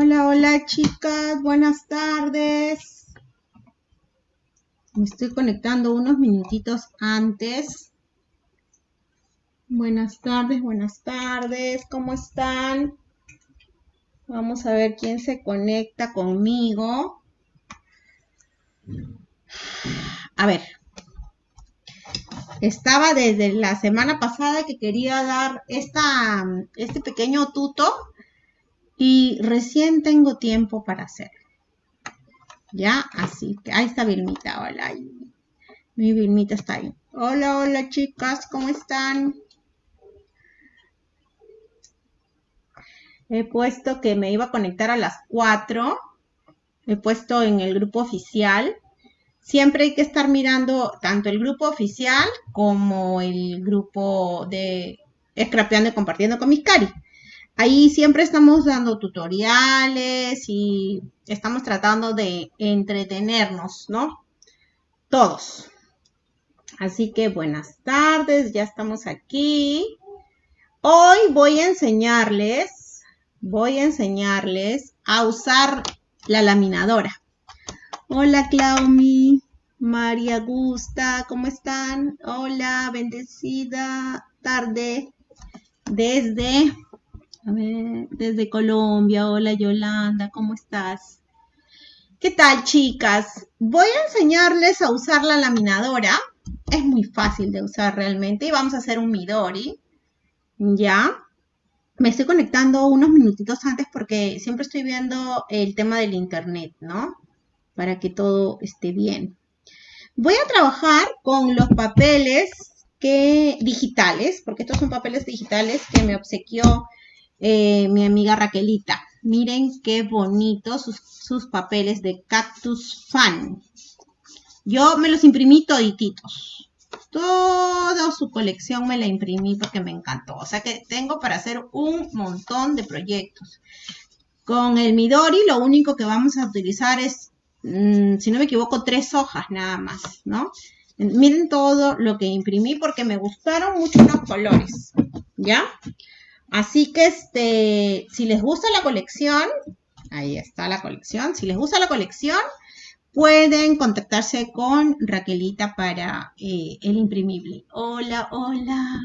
Hola, hola chicas, buenas tardes. Me estoy conectando unos minutitos antes. Buenas tardes, buenas tardes, ¿cómo están? Vamos a ver quién se conecta conmigo. A ver, estaba desde la semana pasada que quería dar esta, este pequeño tuto y recién tengo tiempo para hacerlo. Ya, así que ahí está Vilmita, hola. Mi Vilmita está ahí. Hola, hola chicas, ¿cómo están? He puesto que me iba a conectar a las 4. He puesto en el grupo oficial. Siempre hay que estar mirando tanto el grupo oficial como el grupo de Scrapeando y Compartiendo con mis cari. Ahí siempre estamos dando tutoriales y estamos tratando de entretenernos, ¿no? Todos. Así que buenas tardes, ya estamos aquí. Hoy voy a enseñarles, voy a enseñarles a usar la laminadora. Hola Claumi, María Gusta, ¿cómo están? Hola, bendecida tarde desde desde Colombia. Hola Yolanda, ¿cómo estás? ¿Qué tal chicas? Voy a enseñarles a usar la laminadora. Es muy fácil de usar realmente y vamos a hacer un Midori. ¿Ya? Me estoy conectando unos minutitos antes porque siempre estoy viendo el tema del internet, ¿no? Para que todo esté bien. Voy a trabajar con los papeles digitales, porque estos son papeles digitales que me obsequió eh, mi amiga Raquelita. Miren qué bonitos sus, papeles de Cactus Fan. Yo me los imprimí todititos. Toda su colección me la imprimí porque me encantó. O sea que tengo para hacer un montón de proyectos. Con el Midori lo único que vamos a utilizar es, mm, si no me equivoco, tres hojas nada más, ¿no? Miren todo lo que imprimí porque me gustaron mucho los colores, ¿ya? Así que este, si les gusta la colección, ahí está la colección, si les gusta la colección, pueden contactarse con Raquelita para eh, el imprimible. Hola, hola.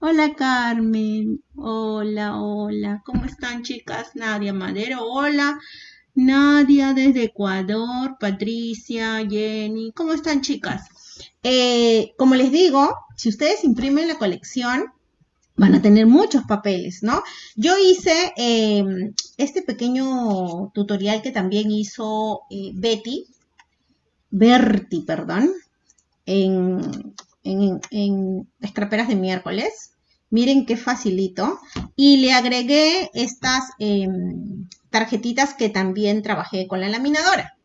Hola Carmen. Hola, hola. ¿Cómo están chicas? Nadia Madero. Hola. Nadia desde Ecuador. Patricia, Jenny. ¿Cómo están chicas? Eh, como les digo, si ustedes imprimen la colección, van a tener muchos papeles, ¿no? Yo hice em, este pequeño tutorial que también hizo eh, Betty, Berti, perdón, en, en, en de miércoles. Miren qué facilito. Y le agregué estas em, tarjetitas que también trabajé con la laminadora.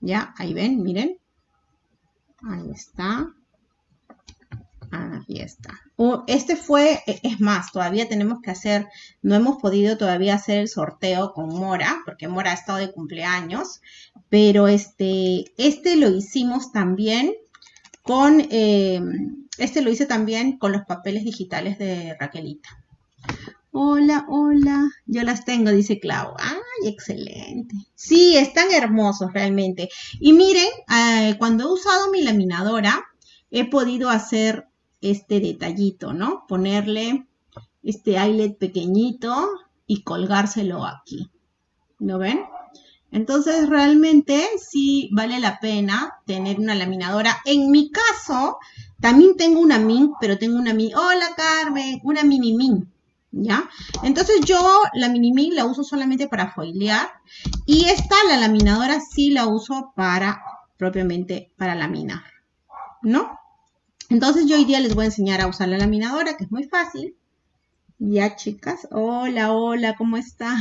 ¿Ya? Ahí ven, miren. Ahí está. Ahí está. este fue, e, es más, todavía tenemos que hacer, no hemos podido todavía hacer el sorteo con Mora, porque Mora ha estado de cumpleaños, pero este, este lo hicimos también con, em, este lo hice también con los papeles digitales de Raquelita. Hola, hola, yo las tengo, dice Clau. Ay, excelente. Sí, están hermosos realmente. Y miren, eh, cuando he usado mi laminadora, he podido hacer este detallito, ¿no? Ponerle este eyelet pequeñito y colgárselo aquí. ¿Lo ven? Entonces realmente sí vale la pena tener una laminadora. En mi caso, también tengo una min, pero tengo una min. Hola Carmen, una mini min. ¿Ya? Entonces yo la mini min la uso solamente para foilear. Y esta, la laminadora, sí la uso para, propiamente, para laminar. ¿No? Entonces yo hoy día les voy a enseñar a usar la laminadora, que es muy fácil. Ya, chicas. Hola, hola, ¿cómo están?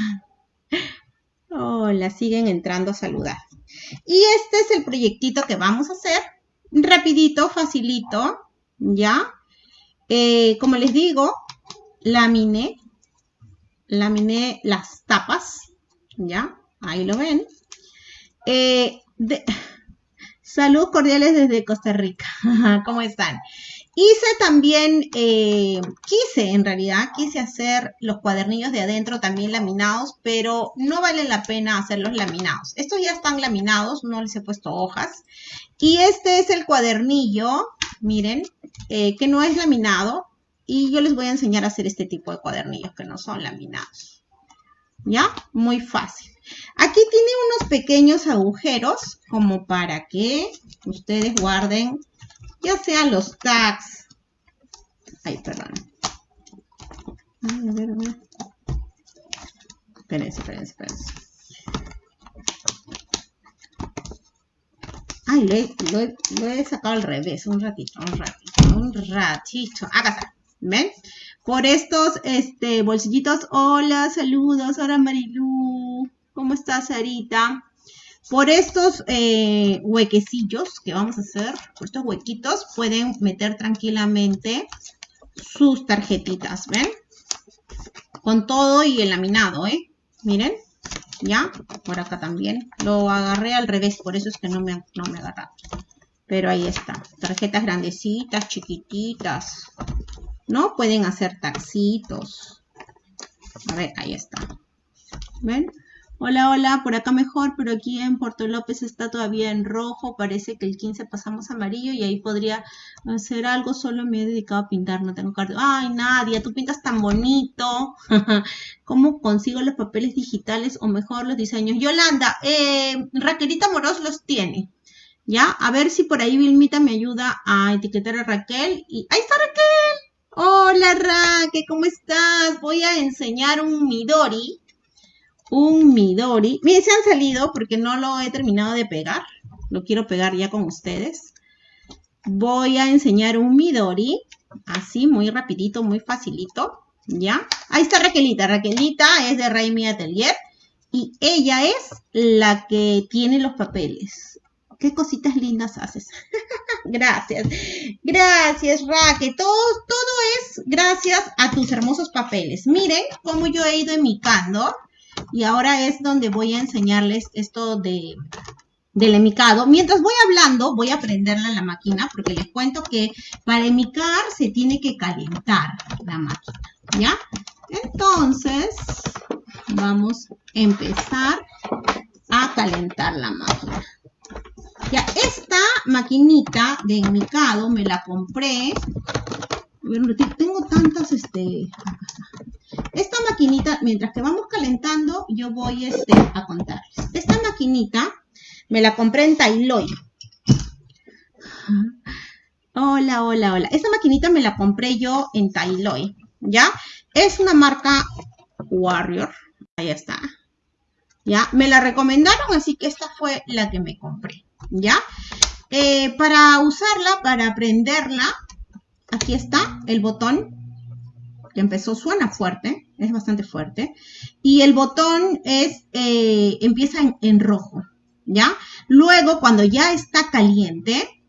Hola, siguen entrando a saludar. Y este es el proyectito que vamos a hacer. Rapidito, facilito, ¿ya? Eh, como les digo, laminé, laminé las tapas, ¿ya? Ahí lo ven. Eh, Saludos cordiales desde Costa Rica. ¿Cómo están? Hice también, eh, quise en realidad, quise hacer los cuadernillos de adentro también laminados, pero no vale la pena hacerlos laminados. Estos ya están laminados, no les he puesto hojas. Y este es el cuadernillo, miren, eh, que no es laminado. Y yo les voy a enseñar a hacer este tipo de cuadernillos que no son laminados. ¿Ya? Muy fácil. Aquí tiene unos pequeños agujeros como para que ustedes guarden ya sean los tags. Ay, perdón. Ay, a ver, a ver. Espérense, espérense, espérense. Ay, lo he, lo, he, sacado al revés. Un ratito, un ratito, un ratito. Acá está. ¿Ven? Por estos este, bolsillitos. Hola, saludos. Hola, Marilu. ¿Cómo estás, Sarita? Por estos eh, huequecillos que vamos a hacer, por estos huequitos, pueden meter tranquilamente sus tarjetitas, ¿ven? Con todo y el laminado, ¿eh? Miren, ya, por acá también. Lo agarré al revés, por eso es que no me, no me agarrado. Pero ahí está, tarjetas grandecitas, chiquititas, ¿no? Pueden hacer taxitos. A ver, ahí está. ¿Ven? Hola, hola, por acá mejor, pero aquí en Puerto López está todavía en rojo, parece que el 15 pasamos amarillo y ahí podría hacer algo, solo me he dedicado a pintar, no tengo cardio. Ay, Nadia, tú pintas tan bonito. ¿Cómo consigo los papeles digitales o mejor los diseños? Yolanda, eh, Raquelita Moros los tiene. ¿Ya? A ver si por ahí Vilmita me ayuda a etiquetar a Raquel. Y ¡Ahí está Raquel! Hola Raquel, ¿cómo estás? Voy a enseñar un Midori un Midori. Miren, se han salido porque no lo he terminado de pegar. Lo quiero pegar ya con ustedes. Voy a enseñar un Midori. Así, muy rapidito, muy facilito. ¿Ya? Ahí está Raquelita. Raquelita es de Raimi Atelier. Y ella es la que tiene los papeles. Qué cositas lindas haces. gracias. Gracias, Raquel. Todo, es gracias a tus hermosos papeles. Miren cómo yo he ido emicando y ahora es donde voy a enseñarles esto de, del emicado. Mientras voy hablando, voy a prenderla la máquina porque les cuento que para emicar se tiene que calentar la máquina, ¿ya? Entonces, vamos a empezar a calentar la máquina. Ya, esta maquinita de emicado me la compré. Tengo tantas, este, esta maquinita, mientras que vamos calentando, yo voy este, a contarles. Esta maquinita me la compré en Tailoy. Hola, hola, hola. Esta maquinita me la compré yo en Tailoy, ¿ya? Es una marca Warrior. Ahí está. ¿Ya? Me la recomendaron, así que esta fue la que me compré, ¿ya? Eh, para usarla, para prenderla, aquí está el botón que empezó, suena fuerte, es bastante fuerte. Y el botón es, eh, empieza en, rojo, ¿ya? Luego, cuando ya está caliente,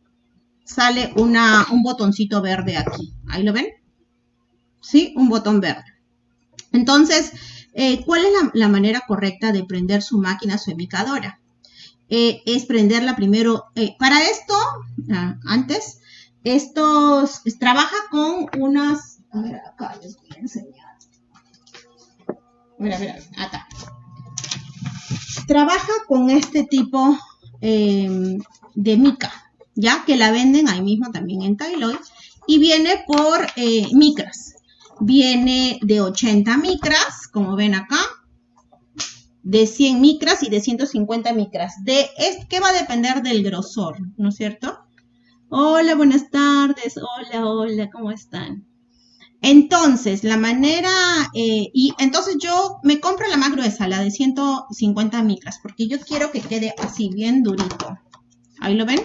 sale una, un botoncito verde aquí. ¿Ahí lo ven? ¿Sí? Un botón verde. Entonces, eh, ¿cuál es la, manera correcta de prender su máquina, su emicadora? Eh, es prenderla primero. para esto, ah, antes, esto trabaja con unas a ver, acá les voy a enseñar. Mira, mira, acá. Trabaja con este tipo em, de mica, ya que la venden ahí mismo también en Tailoy. Y viene por eh, micras. Viene de 80 micras, como ven acá. De 100 micras y de 150 micras. De, es, que va a depender del grosor, ¿no es cierto? Hola, buenas tardes. Hola, hola, ¿cómo están? Entonces, la manera, eh, y entonces yo me compro la más gruesa, la de 150 micras, porque yo quiero que quede así, bien durito. ¿Ahí lo ven?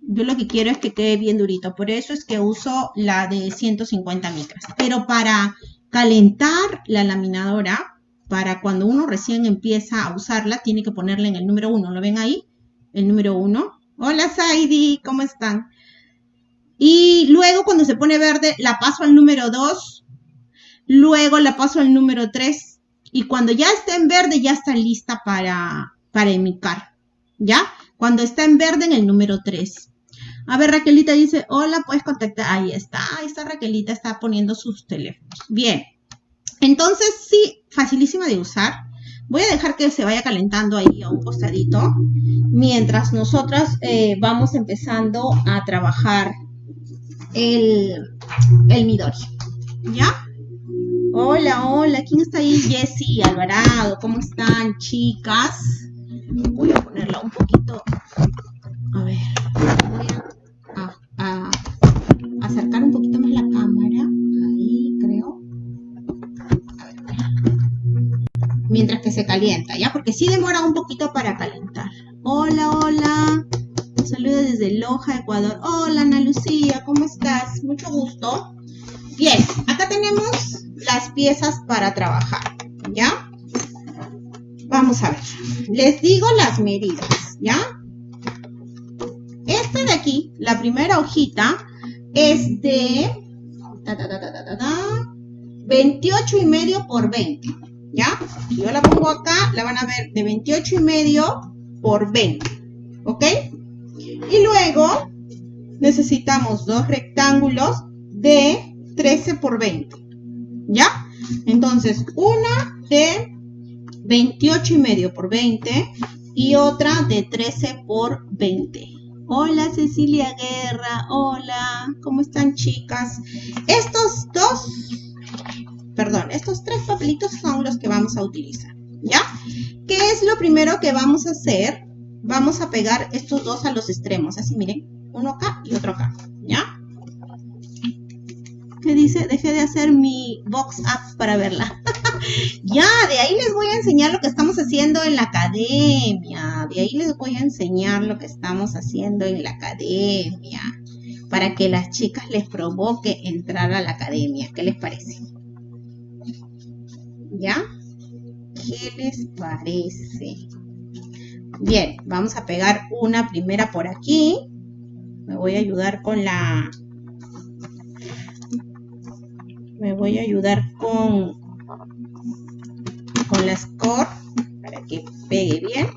Yo lo que quiero es que quede bien durito, por eso es que uso la de 150 micras. Pero para calentar la laminadora, para cuando uno recién empieza a usarla, tiene que ponerle en el número 1. ¿Lo ven ahí? El número 1. Hola, Saidi, ¿cómo están? Y luego cuando se pone verde, la paso al número 2. Luego la paso al número 3. Y cuando ya está en verde, ya está lista para, para emicar. ¿Ya? Cuando está en verde, en el número 3. A ver, Raquelita dice, hola, puedes contactar. Ahí está, ahí está Raquelita, está poniendo sus teléfonos. Bien. Entonces, sí, facilísima de usar. Voy a dejar que se vaya calentando ahí a un costadito mientras nosotras eh, vamos empezando a trabajar el, el Midori. ¿Ya? Hola, hola, ¿quién está ahí? Jessie, Alvarado, ¿cómo están, chicas? Voy a ponerla un poquito. A ver, voy a, acercar un poquito más la cámara. Ahí, creo. A ver, Mientras que se calienta, ¿ya? Porque sí demora un poquito para calentar. Hola, hola. Desde Loja, Ecuador. Hola, Ana Lucía, ¿cómo estás? Mucho gusto. Bien, acá tenemos las piezas para trabajar, ¿ya? Vamos a ver. Les digo las medidas, ¿ya? Esta de aquí, la primera hojita, es de 28 y medio por 20, ¿ya? Si yo la pongo acá, la van a ver de 28 y medio por 20, ¿ok? Y luego necesitamos dos rectángulos de 13 por 20, ¿ya? Entonces, una de 28 y medio por 20 y otra de 13 por 20. Hola Cecilia Guerra, hola, ¿cómo están chicas? Estos dos, perdón, estos tres papelitos son los que vamos a utilizar, ¿ya? ¿Qué es lo primero que vamos a hacer? Vamos a pegar estos dos a los extremos, así miren, uno acá y otro acá, ¿ya? ¿Qué dice? Dejé de hacer mi box up para verla. ya, de ahí les voy a enseñar lo que estamos haciendo en la academia. De ahí les voy a enseñar lo que estamos haciendo en la academia. Para que las chicas les provoque entrar a la academia. ¿Qué les parece? ¿Ya? ¿Qué les parece? Bien, vamos a pegar una primera por aquí. Me voy a ayudar con la me voy a ayudar con, con la score para que pegue bien.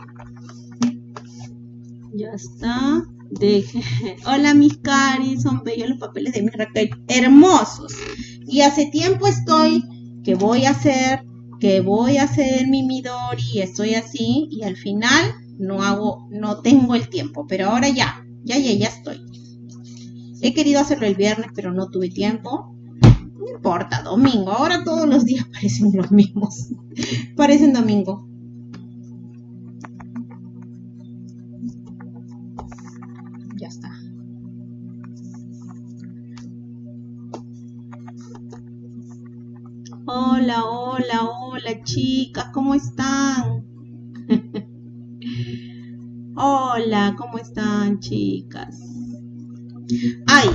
Ya está. Deje. Hola mis caris, son bellos los papeles de mi Raquel, hermosos. Y hace tiempo estoy que voy a hacer, que voy a hacer mi Midori, estoy así y al final no hago, no tengo el tiempo, pero ahora ya, ya, ya, ya estoy. He querido hacerlo el viernes, pero no tuve tiempo. No importa, domingo. Ahora todos los días parecen los mismos. parecen domingo. Ya está. Hola, hola, hola chicas, ¿cómo están? Hola, ¿cómo están chicas? Ay,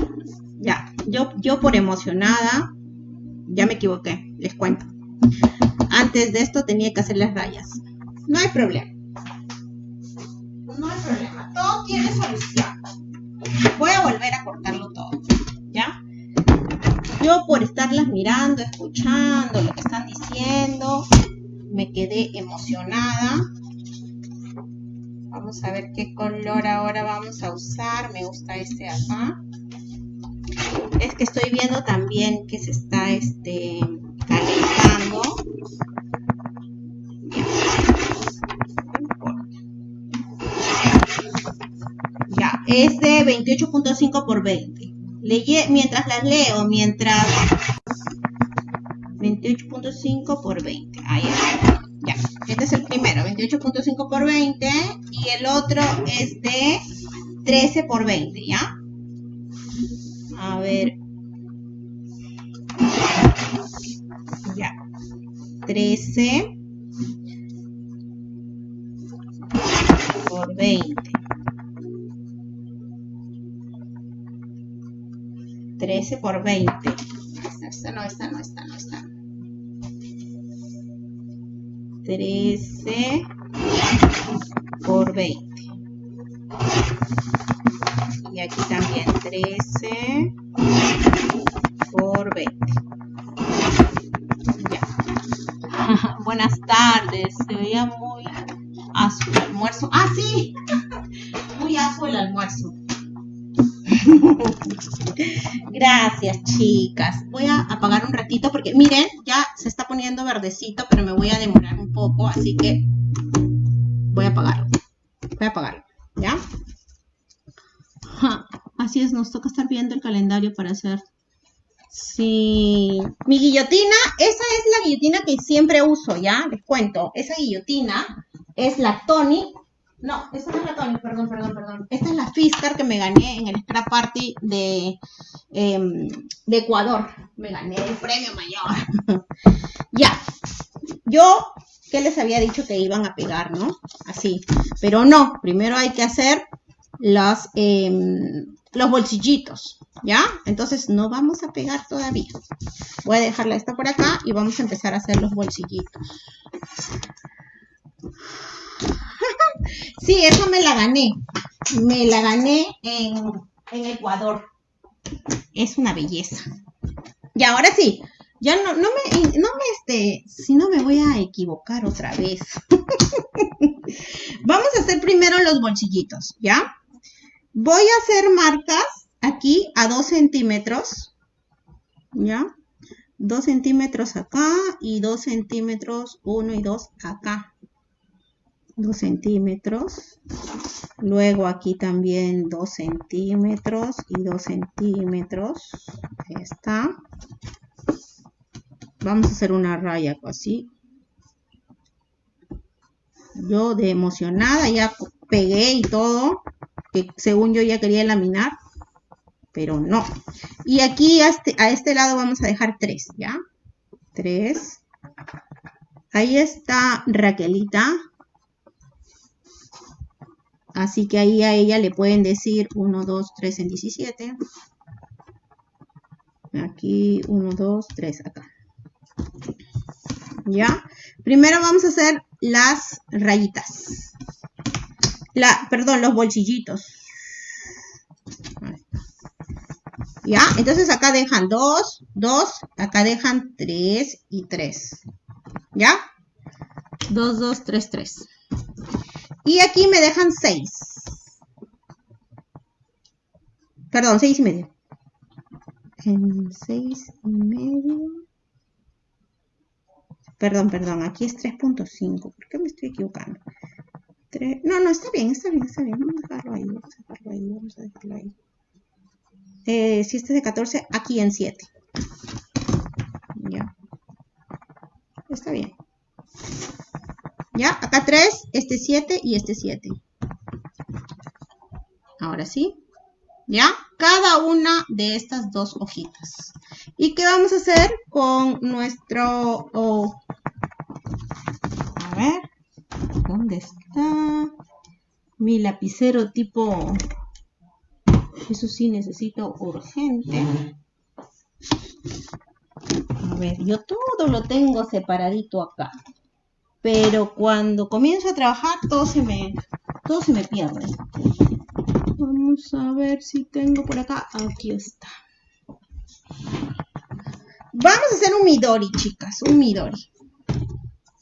ya, yo, yo por emocionada ya me equivoqué, les cuento. Antes de esto tenía que hacer las rayas. No hay problema. No hay problema. Todo tiene solución. Voy a volver a cortarlo todo. ¿Ya? Yo por estarlas mirando, escuchando lo que están diciendo, me quedé emocionada. Vamos a ver qué color ahora vamos a usar. Me gusta este acá es que estoy viendo también que se está este, calentando. Ya, es de 28.5 por 20. mientras las leo, mientras 28.5 por 20. Ahí está. Este es el primero, 28.5 por 20 y el otro es de 13 por 20, ¿ya? A ver. Ya. 13 por 20. 13 por 20. Esta, no, esta no, esta no, esta 13 por 20 y aquí también 13 por 20. Ya. Buenas tardes, se veía muy azul el almuerzo. ¡Ah, sí! Muy azul el almuerzo. Gracias, chicas. Voy a apagar un ratito porque miren, ya se está poniendo verdecito, pero me voy a demorar un poco, así que voy a apagarlo. Voy a apagarlo, ¿ya? así es, nos toca estar viendo el calendario para hacer Sí, mi guillotina, esa es la guillotina que siempre uso, ¿ya? Les cuento, esa guillotina es la Tony, no, esa no es la Tony, perdón, perdón, perdón. Esta es la Fiskar que me gané en el Scrap Party de, em, de Ecuador. Me gané el premio mayor. ya, yo, ¿qué les había dicho que iban a pegar, no? Así, pero no, primero hay que hacer los, em, los bolsillitos. ¿Ya? Entonces no vamos a pegar todavía. Voy a dejarla esta por acá y vamos a empezar a hacer los bolsillitos. Sí, eso me la gané. Me la gané en, Ecuador. Es una belleza. Y ahora sí, ya no, no me, no me, este, si no me voy a equivocar otra vez. Vamos a hacer primero los bolsillitos, ¿ya? Voy a hacer marcas aquí a 2 centímetros, ¿ya? 2 centímetros acá y 2 centímetros, 1 y 2 acá. 2 centímetros. Luego aquí también 2 centímetros y 2 centímetros. Está. Vamos a hacer una raya así. Yo de emocionada ya pegué y todo, que según yo ya quería laminar pero no. Y aquí a este, a este lado vamos a dejar 3, ¿ya? 3. Ahí está Raquelita. Así que ahí a ella le pueden decir 1, 2, 3 en 17. Aquí 1, 2, 3 acá. ¿Ya? Primero vamos a hacer las rayitas. La, perdón, los bolsillitos. ¿Ya? Entonces acá dejan 2, 2, acá dejan 3 y 3. ¿Ya? 2, 2, 3, 3. Y aquí me dejan 6. Perdón, 6 y medio. En 6 y medio. Perdón, perdón, aquí es 3.5. ¿Por qué me estoy equivocando? 3... No, no, está bien, está bien, está bien. Vamos a dejarlo ahí, vamos a dejarlo ahí, vamos a dejarlo ahí. Eh, si este es de 14, aquí en 7. Ya. Está bien. Ya, acá 3, este 7 y este 7. Ahora sí. ¿Ya? Cada una de estas dos hojitas. ¿Y qué vamos a hacer con nuestro... a ver. ¿Dónde está? Mi lapicero tipo eso sí necesito urgente. A ver, yo todo lo tengo separadito acá. Pero cuando comienzo a trabajar todo se me, todo se me pierde. Vamos a ver si tengo por acá. Aquí está. Vamos a hacer un Midori, chicas. Un Midori.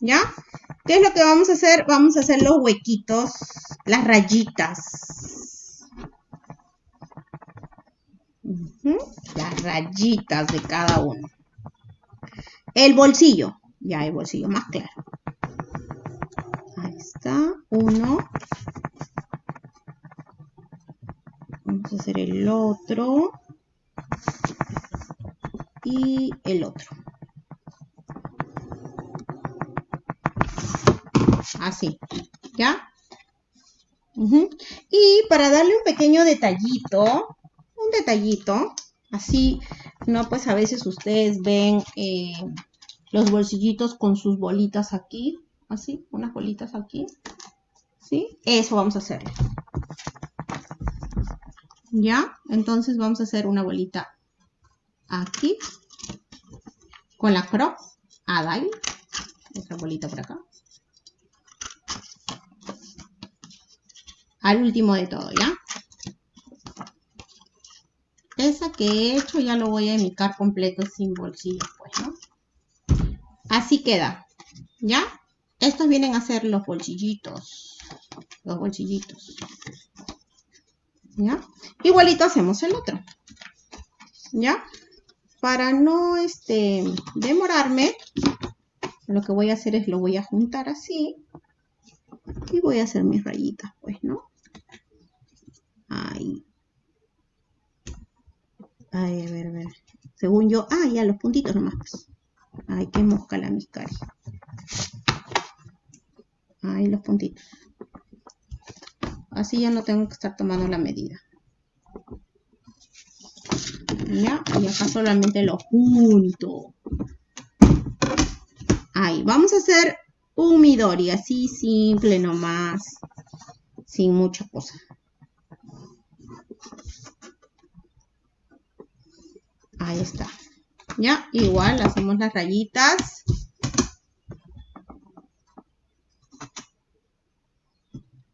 ¿Ya? ¿Qué es lo que vamos a hacer? Vamos a hacer los huequitos, las rayitas. Las rayitas de cada uno. El bolsillo. Ya el bolsillo más claro. Está. Uno. Vamos a hacer el otro. Y el otro. Así. ¿Ya? Y para darle un pequeño detallito, detallito, así, no, pues a veces ustedes ven eh, los bolsillitos con sus bolitas aquí, así, unas bolitas aquí, ¿sí? Eso vamos a hacer. ¿Ya? Entonces vamos a hacer una bolita aquí, con la crop, Adai, otra bolita por acá. Al último de todo, ¿ya? esa que he hecho ya lo voy a emicar completo sin bolsillo, pues, ¿no? Así queda, ¿ya? Estos vienen a ser los bolsillitos, los bolsillitos. ¿Ya? Igualito hacemos el otro. ¿Ya? Para no este, demorarme, lo que voy a hacer es lo voy a juntar así. Y voy a hacer mis rayitas, pues, ¿no? Ahí. Ay, a ver, a ver. Según yo, ah, ya los puntitos nomás. Pues. Ay, qué mosca la miscari. Ahí los puntitos. Así ya no tengo que estar tomando la medida. Ya, y acá solamente lo junto. Ahí, vamos a hacer un midori, así simple nomás, sin mucha cosa. Ahí está. Ya, igual hacemos las rayitas.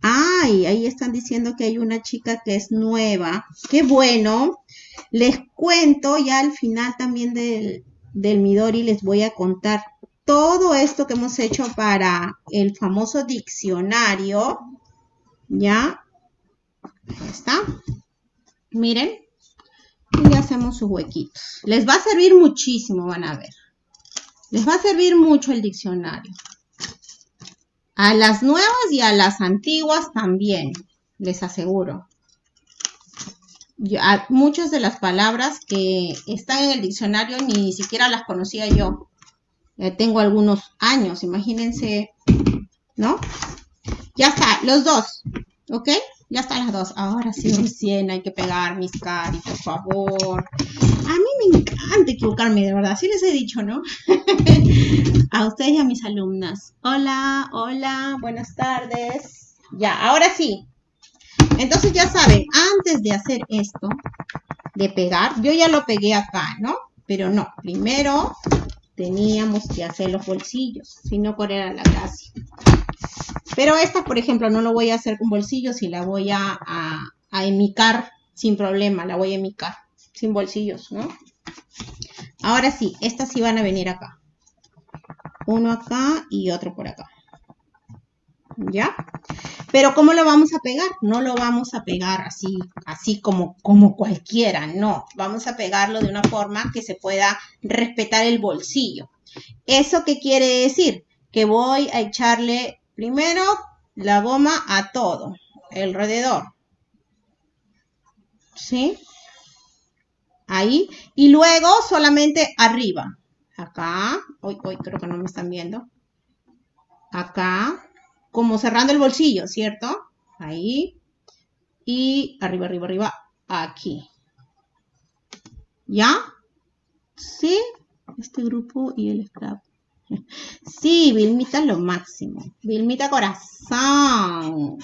Ay, ahí están diciendo que hay una chica que es nueva. Qué bueno. Les cuento ya al final también del, del Midori, les voy a contar todo esto que hemos hecho para el famoso diccionario. ¿Ya? Ahí está. Miren y hacemos sus huequitos. Les va a servir muchísimo, van a ver. Les va a servir mucho el diccionario. A las nuevas y a las antiguas también, les aseguro. muchas de las palabras que están en el diccionario ni siquiera las conocía yo. tengo algunos años, imagínense, ¿no? Ya está, los dos, ¿ok? Ya están las dos. Ahora sí, recién hay que pegar mis cari, por favor. A mí me encanta equivocarme, de verdad. Sí les he dicho, ¿no? a ustedes y a mis alumnas. Hola, hola, buenas tardes. Ya, ahora sí. Entonces ya saben, antes de hacer esto, de pegar, yo ya lo pegué acá, ¿no? Pero no, primero teníamos que hacer los bolsillos, si no, ¿cuál era la gracia? Pero esta, por ejemplo, no lo voy a hacer con bolsillos y la voy a, a, emicar sin problema, la voy a emicar sin bolsillos, ¿no? Ahora sí, estas sí van a venir acá. Uno acá y otro por acá. ¿Ya? Pero ¿cómo lo vamos a pegar? No lo vamos a pegar así, así como, como cualquiera, no. Vamos a pegarlo de una forma que se pueda respetar el bolsillo. ¿Eso qué quiere decir? Que voy a echarle Primero, la goma a todo, alrededor. ¿Sí? Ahí. Y luego solamente arriba. Acá. Hoy, hoy creo que no me están viendo. Acá. Como cerrando el bolsillo, ¿cierto? Ahí. Y arriba, arriba, arriba. Aquí. ¿Ya? ¿Sí? Este grupo y el scrap. Sí, Vilmita lo máximo. Vilmita corazón.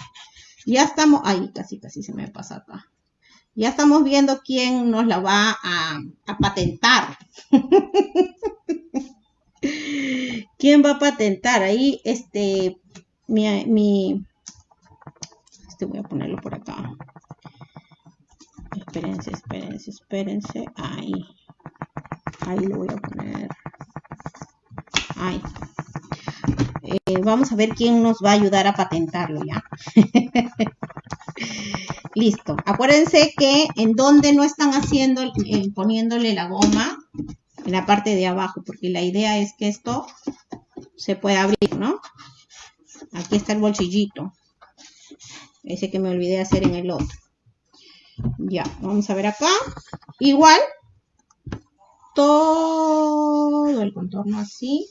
Ya estamos, ay, casi, casi se me pasa acá. Ya estamos viendo quién nos la va a, patentar. ¿Quién va a patentar? Ahí, este, mi, mi, este voy a ponerlo por acá. Espérense, espérense, espérense. Ahí. Ahí lo voy a poner. Ay. Eh, vamos a ver quién nos va a ayudar a patentarlo ya. Listo. Acuérdense que en donde no están haciendo, poniéndole la goma, en la parte de abajo, porque la idea es que esto se pueda abrir, ¿no? Aquí está el bolsillito. Ese que me olvidé hacer en el otro. Ya, vamos a ver acá. Igual, todo el contorno así.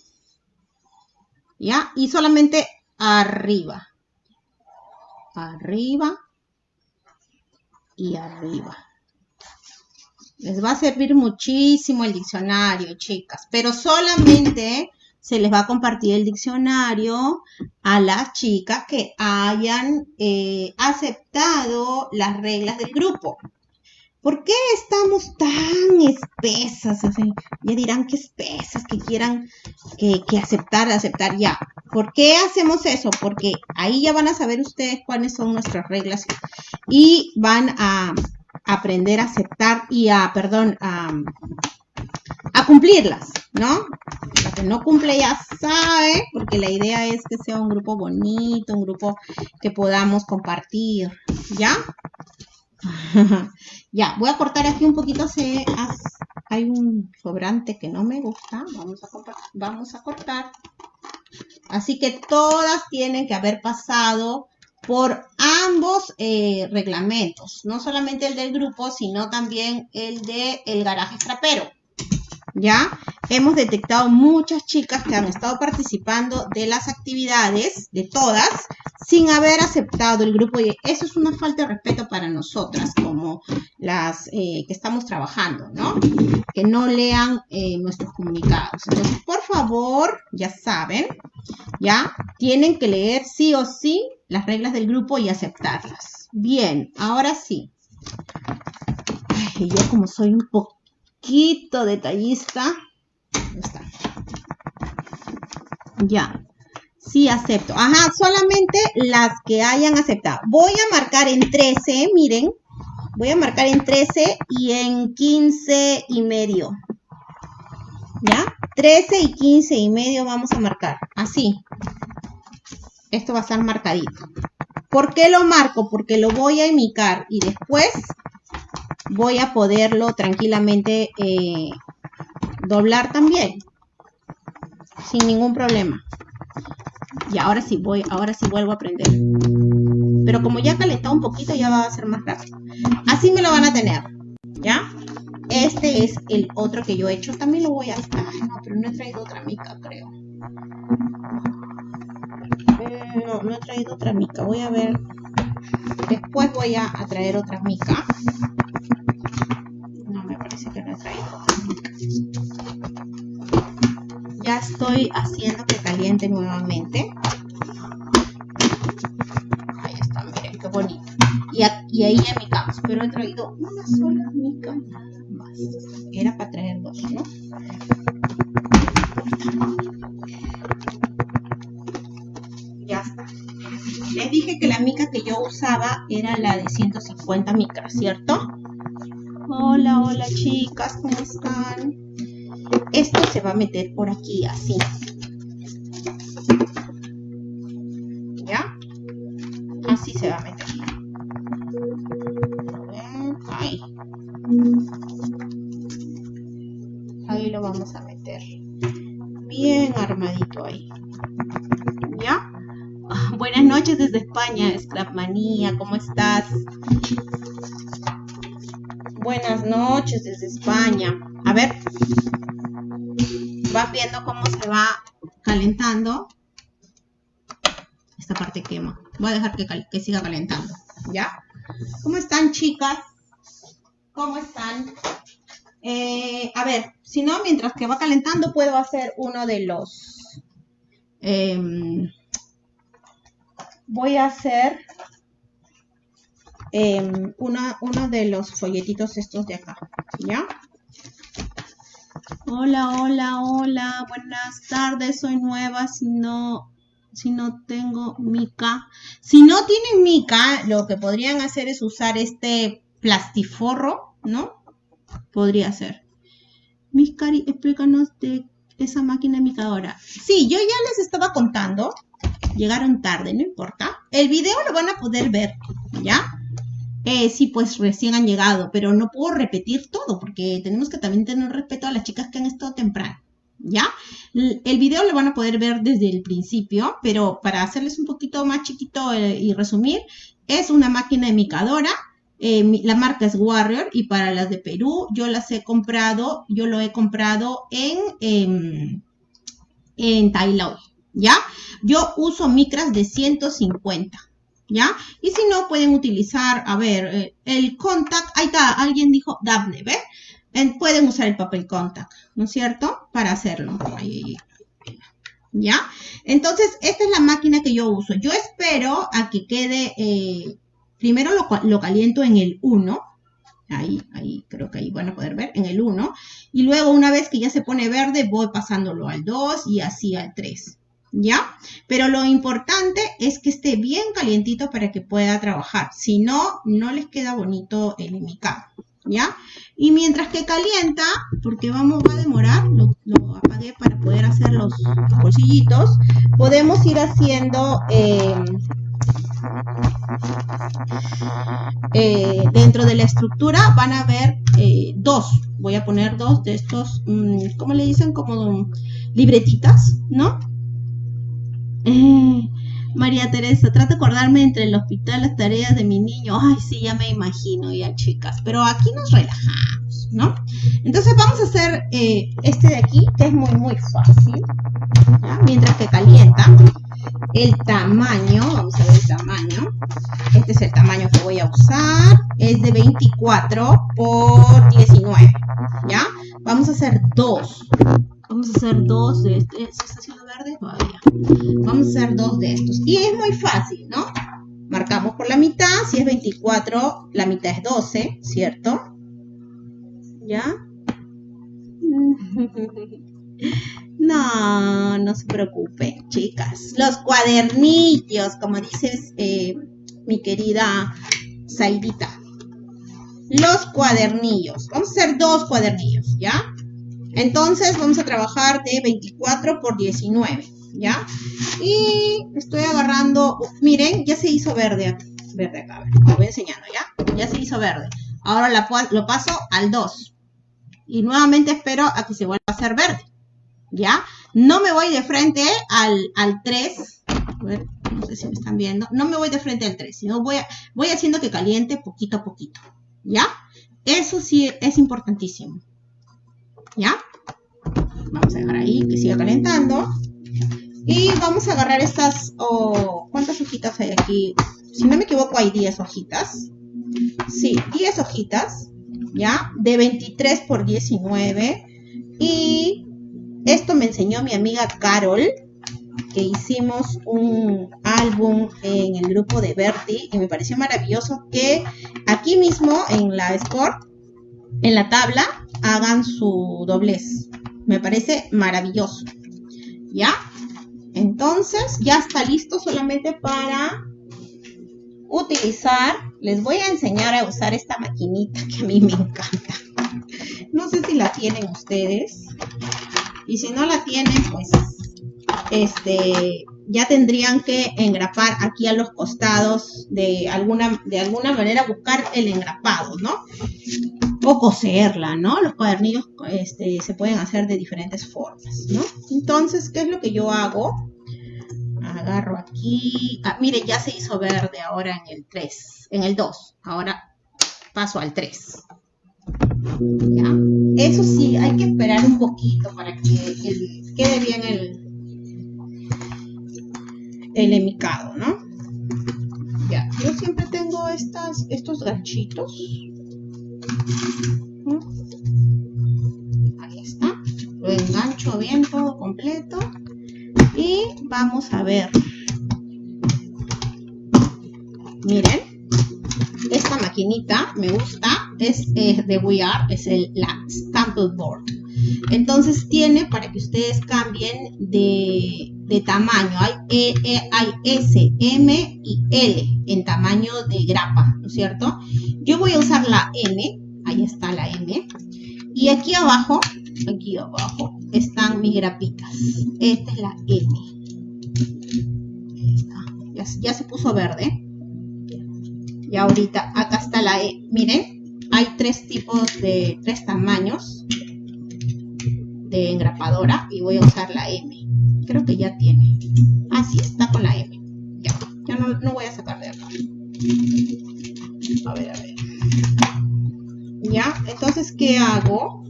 ¿Ya? Y solamente arriba. Arriba y arriba. Les va a servir muchísimo el diccionario, chicas, pero solamente se les va a compartir el diccionario a las chicas que hayan eh, aceptado las reglas del grupo. ¿Por qué estamos tan espesas? ya dirán que espesas, que quieran que, aceptar, aceptar ya. ¿Por qué hacemos eso? Porque ahí ya van a saber ustedes cuáles son nuestras reglas y van a aprender a aceptar y a, perdón, a, a cumplirlas, ¿no? La que no cumple ya sabe, porque la idea es que sea un grupo bonito, un grupo que podamos compartir, ¿ya? ya, voy a cortar aquí un poquito, hay un sobrante que no me gusta, vamos a, cortar. Así que todas tienen que haber pasado por ambos eh, reglamentos, no solamente el del grupo, sino también el del el garaje trapero. ¿Ya? Hemos detectado muchas chicas que han estado participando de las actividades, de todas, sin haber aceptado el grupo. Y eso es una falta de respeto para nosotras, como las eh, que estamos trabajando, ¿no? Que no lean eh, nuestros comunicados. Entonces, por favor, ya saben, ¿ya? Tienen que leer sí o sí las reglas del grupo y aceptarlas. Bien, ahora sí. yo como soy un poquito detallista. Ya, sí acepto. Ajá, solamente las que hayan aceptado. Voy a marcar en 13, miren. Voy a marcar en 13 y en 15 y medio. ¿Ya? 13 y 15 y medio vamos a marcar. Así esto va a estar marcadito. ¿Por qué lo marco? Porque lo voy a imitar y después voy a poderlo tranquilamente eh, doblar también. Sin ningún problema. Y ahora sí voy, ahora sí vuelvo a aprender. Pero como ya calentado un poquito, ya va a ser más rápido. Así me lo van a tener. ¿Ya? Este es el otro que yo he hecho. También lo voy a... no, pero no he traído otra mica, creo. No, no he traído otra mica. Voy a ver. Después voy a, traer otra mica. No, me parece que no he traído otra mica. Ya estoy haciendo que caliente nuevamente. Ahí está, miren qué bonito. Y, y ahí ya. Pero he traído una sola mica más. Era para traer dos, ¿no? Les dije que la mica que yo usaba era la de 150 micras, ¿cierto? Hola, hola chicas, ¿cómo están? Esto se va a meter por aquí, así. ¿Ya? Así se va a meter. Ahí. Ahí lo vamos a meter. Bien armadito ahí. Noches desde España, Scrapmanía, ¿cómo estás? Buenas noches desde España. A ver, va viendo cómo se va calentando. Esta parte quema. Voy a dejar que, siga calentando, ¿ya? ¿Cómo están, chicas? ¿Cómo están? Eh, a ver, si no, mientras que va calentando, puedo hacer uno de los... Em, voy a hacer em, uno de los folletitos estos de acá, ¿ya? Hola, hola, hola, buenas tardes, soy nueva, si no, si no tengo mica. Si no tienen mica, lo que podrían hacer es usar este plastiforro, ¿no? Podría ser. Miscari, explícanos de esa máquina micadora. Sí, yo ya les estaba contando llegaron tarde, no importa. El video lo van a poder ver, ¿ya? Eh, sí, pues recién han llegado, pero no puedo repetir todo porque tenemos que también tener respeto a las chicas que han estado temprano, ¿ya? El video lo van a poder ver desde el principio, pero para hacerles un poquito más chiquito eh, y resumir, es una máquina emicadora. Eh, la marca es Warrior y para las de Perú yo las he comprado, yo lo he comprado en, en, en ¿ya? Yo uso micras de 150, ¿ya? Y si no, pueden utilizar, a ver, eh, el contact, ahí está, alguien dijo Daphne, ¿ve? pueden usar el papel contact, ¿no es cierto? Para hacerlo. ¿Ya? Entonces, esta es la máquina que yo uso. Yo espero a que quede, eh, primero lo, lo, caliento en el 1. Ahí, ahí, creo que ahí van a poder ver, en el 1. Y luego, una vez que ya se pone verde, voy pasándolo al 2 y así al 3. ¿Ya? Pero lo importante es que esté bien calientito para que pueda trabajar. Si no, no les queda bonito el imicado, ¿ya? Y mientras que calienta, porque vamos a demorar, lo, apagué para poder hacer los bolsillitos, podemos ir haciendo... Eh, Eh, dentro de la estructura van a ver eh, dos, voy a poner dos de estos, mm, ¿cómo le dicen? Como libretitas, ¿no? Eh, María Teresa, trato de acordarme entre el hospital, las tareas de mi niño. Ay, sí, ya me imagino, ya chicas. Pero aquí nos relajamos, ¿no? Entonces vamos a hacer este de aquí, que es muy, muy fácil. Mientras que calienta el tamaño, vamos a ver el tamaño, este es el tamaño que voy a usar, es de 24 por 19, ¿ya? Vamos a hacer dos, vamos a hacer dos de este, ¿se está haciendo verde? Todavía. Vamos a hacer dos de estos, y es muy fácil, ¿no? Marcamos por la mitad, si es 24, la mitad es 12, ¿cierto? ¿Ya? No, no se preocupen, chicas. Los cuadernillos, como dices eh, mi querida Zaidita. Los cuadernillos. Vamos a hacer dos cuadernillos, ¿ya? Entonces vamos a trabajar de 24 por 19, ¿ya? Y estoy agarrando, miren, ya se hizo verde, verde acá, a ver, lo voy enseñando, ¿ya? Ya se hizo verde. Ahora lo paso al 2. Y nuevamente espero a que se vuelva a hacer verde. ¿ya? No me voy de frente al, al 3, no sé si me están viendo, no me voy de frente al 3, sino voy, voy haciendo que caliente poquito a poquito, ¿ya? Eso sí es importantísimo, ¿ya? Vamos a dejar ahí que siga calentando. Y vamos a agarrar estas, oh, ¿cuántas hojitas hay aquí? Si no me equivoco hay 10 hojitas. Sí, 10 hojitas, ¿ya? De 23 por 19. Y esto me enseñó mi amiga Carol, que hicimos un álbum en el grupo de Bertie y me pareció maravilloso que aquí mismo en la Sport, en la tabla, hagan su doblez. Me parece maravilloso. ¿Ya? Entonces ya está listo solamente para utilizar. Les voy a enseñar a usar esta maquinita que a mí me encanta. No sé si la tienen ustedes. Y si no la tienen, pues este, ya tendrían que engrapar aquí a los costados de alguna, de alguna manera buscar el engrapado, ¿no? O coserla, ¿no? Los cuadernillos este, se pueden hacer de diferentes formas, ¿no? Entonces, ¿qué es lo que yo hago? Agarro aquí, ah, mire, ya se hizo verde ahora en el 3, en el 2, ahora paso al 3. ¿Ya? Eso sí, hay que esperar un poquito para que quede bien el, el emicado, ¿no? Ya, yo siempre tengo estas, estos ganchitos. Ahí está. Lo engancho bien todo completo. Y vamos a ver. Miren, esta maquinita me gusta es de We Are, es el, la Stample Board. Entonces tiene para que ustedes cambien de, de tamaño. Hay, e, e, hay S, M y L en tamaño de grapa, ¿no es cierto? Yo voy a usar la M, ahí está la M. Y aquí abajo, aquí abajo, están mis grapitas. Esta es la M. Ya, ya se puso verde. Y ahorita acá está la E. Miren, hay tres tipos de, tres tamaños de engrapadora y voy a usar la M. Creo que ya tiene. Ah, sí, está con la M. Ya, ya no, no voy a sacar de acá. A ver, a ver. Ya, entonces, ¿qué hago?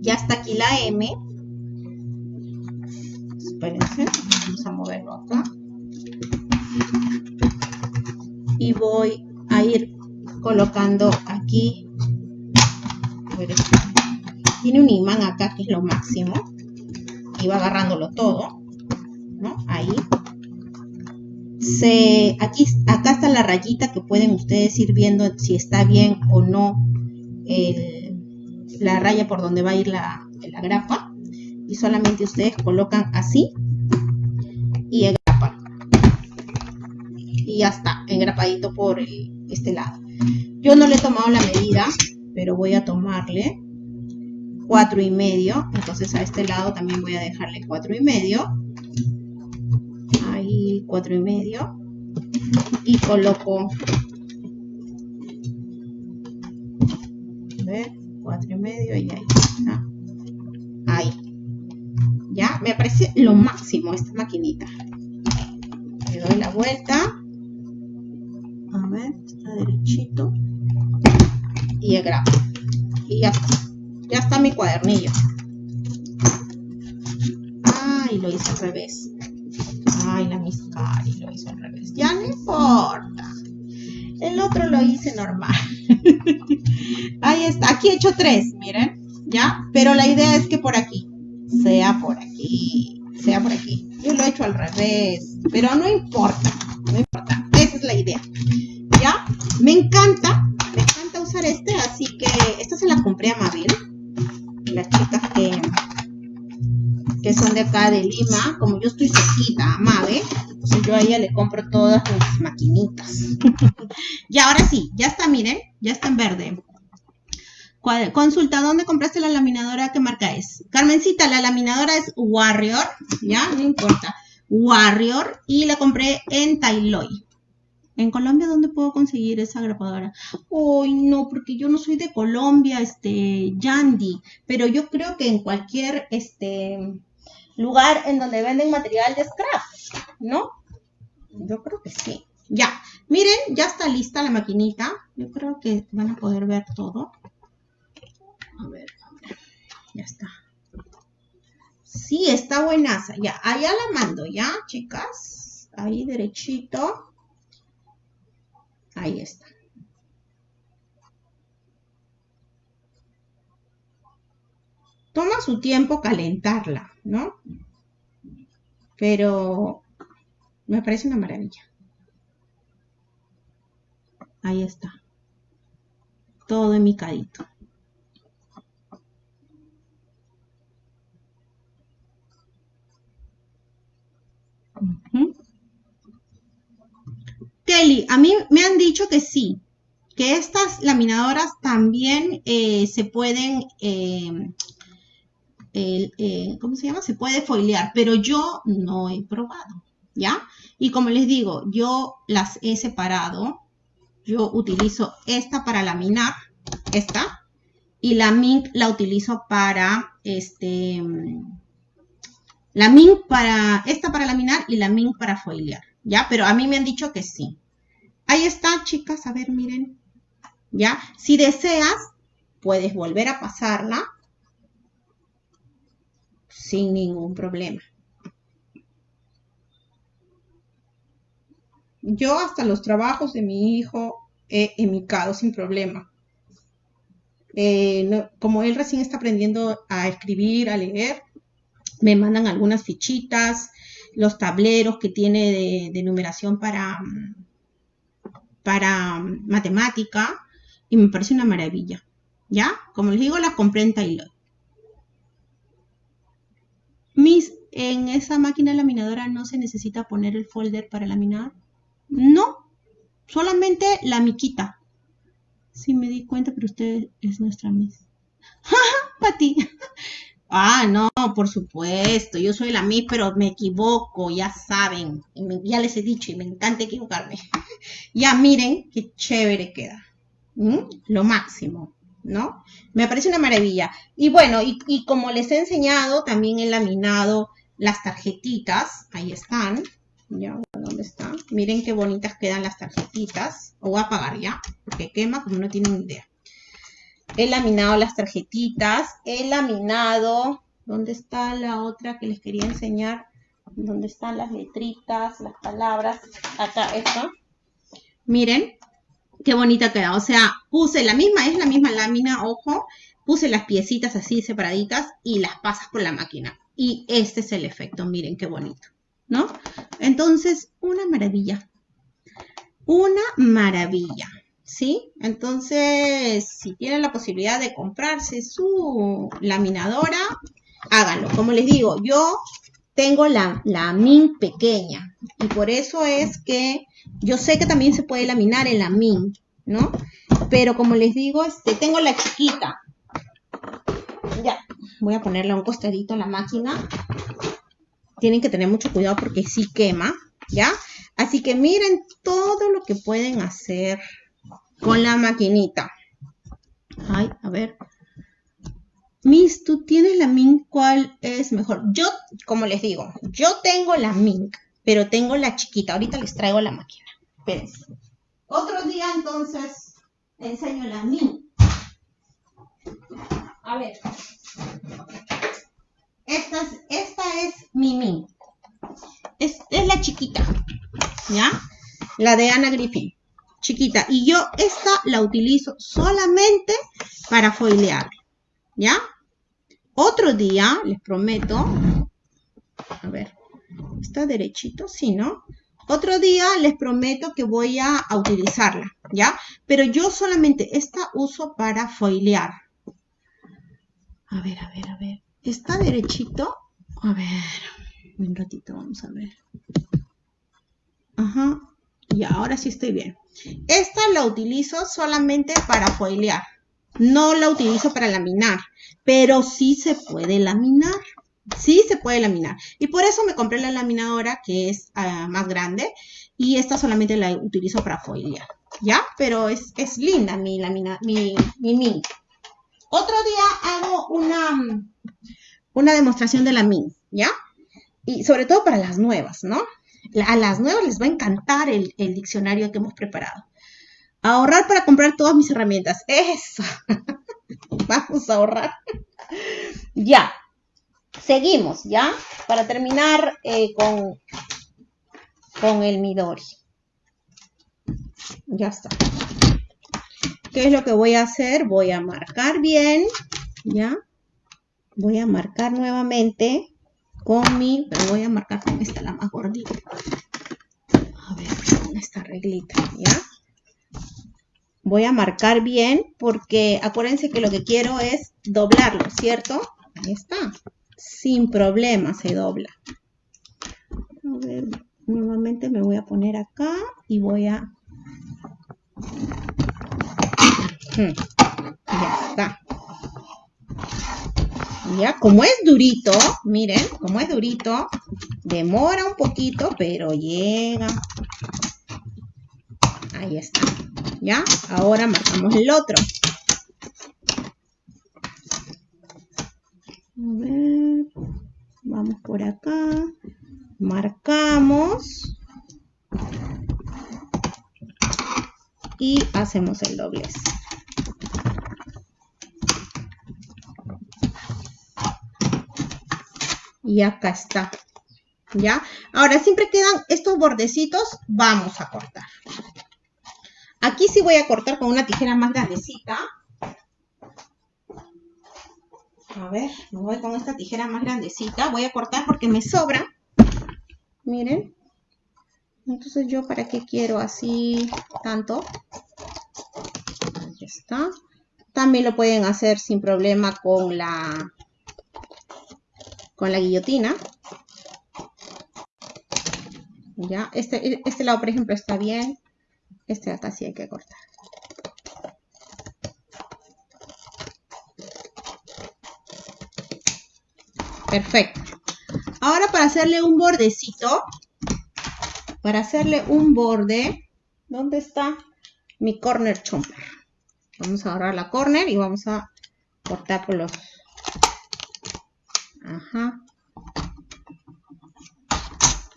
Ya está aquí la M. Espérense, vamos a moverlo acá. Y voy a ir colocando aquí. Tiene un imán acá que es lo máximo. Y va agarrándolo todo. Ahí. Se, aquí, acá está la rayita que pueden ustedes ir viendo si está bien o no la raya por donde va a ir la, la grapa. Y solamente ustedes colocan así y engrapan. Y ya está, engrapadito por este lado. Yo no le he tomado la medida, pero voy a tomarle cuatro y medio. Entonces a este lado también voy a dejarle cuatro y medio. Ahí cuatro y medio. y coloco a ver, cuatro y medio y ahí está. Ahí. Ya, me parece lo máximo esta maquinita. Le doy la vuelta. A ver, está derechito. Y el grabo. Y ya está. Ya está mi cuadernillo. Ay, lo hice al revés. Ay, la miscari lo hizo al revés. Ya no importa. El otro lo hice normal. Ahí está. Aquí he hecho tres, miren. ¿Ya? Pero la idea es que por aquí. Sea por aquí. Sea por aquí. Yo lo he hecho al revés. Pero no importa. No importa. Esa es la idea. ¿Ya? Me encanta. Me encanta usar este. Así que esta se la compré a Mabel. Las chicas que que son de acá de Lima, como yo estoy cerquita, Mabe, pues yo a ella le compro todas mis maquinitas. y ahora sí, ya está, miren, ya está en verde. Consulta, ¿dónde compraste la laminadora? ¿Qué marca es? Carmencita, la laminadora es Warrior, ¿ya? No importa. Warrior y la compré en Tailoy. En Colombia, ¿dónde puedo conseguir esa grapadora? Uy, no, porque yo no soy de Colombia, este, Yandy, pero yo creo que en cualquier, este, lugar en donde venden material de scrap, ¿no? Yo creo que sí. Ya, miren, ya está lista la maquinita. Yo creo que van a poder ver todo. A ver, ya está. Sí, está buenaza. Ya, allá la mando, ¿ya, chicas? Ahí derechito. Ahí está. Toma su tiempo calentarla, ¿no? Pero me parece una maravilla. Ahí está. Todo en mi cadito. Kelly, a mí me han dicho que sí, que estas laminadoras también eh, se pueden eh, eh, ¿cómo se llama? Se puede foilear, pero yo no he probado, ¿ya? Y como les digo, yo las he separado. Yo utilizo esta para laminar, esta, y la Mink la utilizo para, este, la Mink para, esta para laminar y la Mink para foilear, ¿ya? Pero a mí me han dicho que sí. Ahí está, chicas, a ver, miren, ¿ya? Si deseas, puedes volver a pasarla sin ningún problema. Yo hasta los trabajos de mi hijo he emicado sin problema. Eh, como él recién está aprendiendo a escribir, a leer, me mandan algunas fichitas, los tableros que tiene de, numeración para, para matemática y me parece una maravilla. ¿Ya? Como les digo, las compré en Taylor. Mis, en esa máquina laminadora no se necesita poner el folder para laminar. No, solamente la miquita. Sí me di cuenta, pero usted es nuestra Miss. Pati. Ah, no, por supuesto, yo soy la Miss, pero me equivoco, ya saben, ya les he dicho y me encanta equivocarme. ya miren qué chévere queda. Lo máximo. ¿no? Me parece una maravilla. Y bueno, y, como les he enseñado, también he laminado las tarjetitas, ahí están, ya, ¿dónde están? Miren qué bonitas quedan las tarjetitas, o voy a apagar ya, porque quema como no tienen idea. He laminado las tarjetitas, he laminado, ¿dónde está la otra que les quería enseñar? ¿Dónde están las letritas, las palabras? Acá, esta. Miren, qué bonita queda. O sea, puse la misma, es la misma lámina, ojo, puse las piecitas así separaditas y las pasas por la máquina. Y este es el efecto, miren qué bonito, ¿no? Entonces, una maravilla. Una maravilla, ¿sí? Entonces, si tienen la posibilidad de comprarse su laminadora, háganlo. Como les digo, yo tengo la, la min pequeña y por eso es que yo sé que también se puede laminar en la min, ¿no? Pero como les digo, este, tengo la chiquita. Ya, voy a ponerle un costadito la máquina. Tienen que tener mucho cuidado porque sí quema, ¿ya? Así que miren todo lo que pueden hacer con la maquinita. Ay, a ver. Miss, tú tienes la Mink, ¿cuál es mejor? Yo, como les digo, yo tengo la Mink, pero tengo la chiquita. Ahorita les traigo la máquina. Espérense. Otro día entonces enseño la Mink. A ver. Esta es, esta es mi Mink. Es, es la chiquita. ¿Ya? La de Ana Griffin. Chiquita. Y yo esta la utilizo solamente para foilear. ¿Ya? Otro día, les prometo. A ver. ¿Está derechito? Sí, ¿no? Otro día les prometo que voy a, utilizarla, ¿ya? Pero yo solamente esta uso para foilear. A ver, a ver, a ver. ¿Está derechito? A ver, un ratito, vamos a ver. Ajá, y ahora sí estoy bien. Esta la utilizo solamente para foilear. No la utilizo para laminar, pero sí se puede laminar. Sí se puede laminar. Y por eso me compré la laminadora que es ah, más grande y esta solamente la utilizo para foilear. ¿Ya? Pero es, linda mi, lamina, mi, mi Otro día hago una, una demostración de la min, ¿ya? Y sobre todo para las nuevas, ¿no? A las nuevas les va a encantar el, diccionario que hemos preparado. Ahorrar para comprar todas mis herramientas. Eso. Vamos a ahorrar. ya. Seguimos, ¿ya? Para terminar eh, con, con el Midori. Ya está. ¿Qué es lo que voy a hacer? Voy a marcar bien, ¿ya? Voy a marcar nuevamente con mi, pero voy a marcar con esta, la más gordita. A ver, con esta reglita, ¿ya? voy a marcar bien porque acuérdense que lo que quiero es doblarlo, ¿cierto? Ahí está. Sin problema se dobla. A ver, nuevamente me voy a poner acá y voy a... Ya está. Ya, como es durito, miren, como es durito, demora un poquito, pero llega. Ahí está. ¿Ya? Ahora marcamos el otro. A ver, vamos por acá, marcamos y hacemos el doblez. Y acá está. ¿Ya? Ahora siempre quedan estos bordecitos, vamos a cortar. Aquí sí voy a cortar con una tijera más grandecita. A ver, me voy con esta tijera más grandecita. Voy a cortar porque me sobra. Miren. Entonces yo para qué quiero así tanto. Está. También lo pueden hacer sin problema con la, con la guillotina. Ya, este, este lado por ejemplo está bien. Este acá sí hay que cortar. Perfecto. Ahora para hacerle un bordecito, para hacerle un borde, ¿dónde está mi corner chomper? Vamos a agarrar la corner y vamos a cortar por los... Ajá.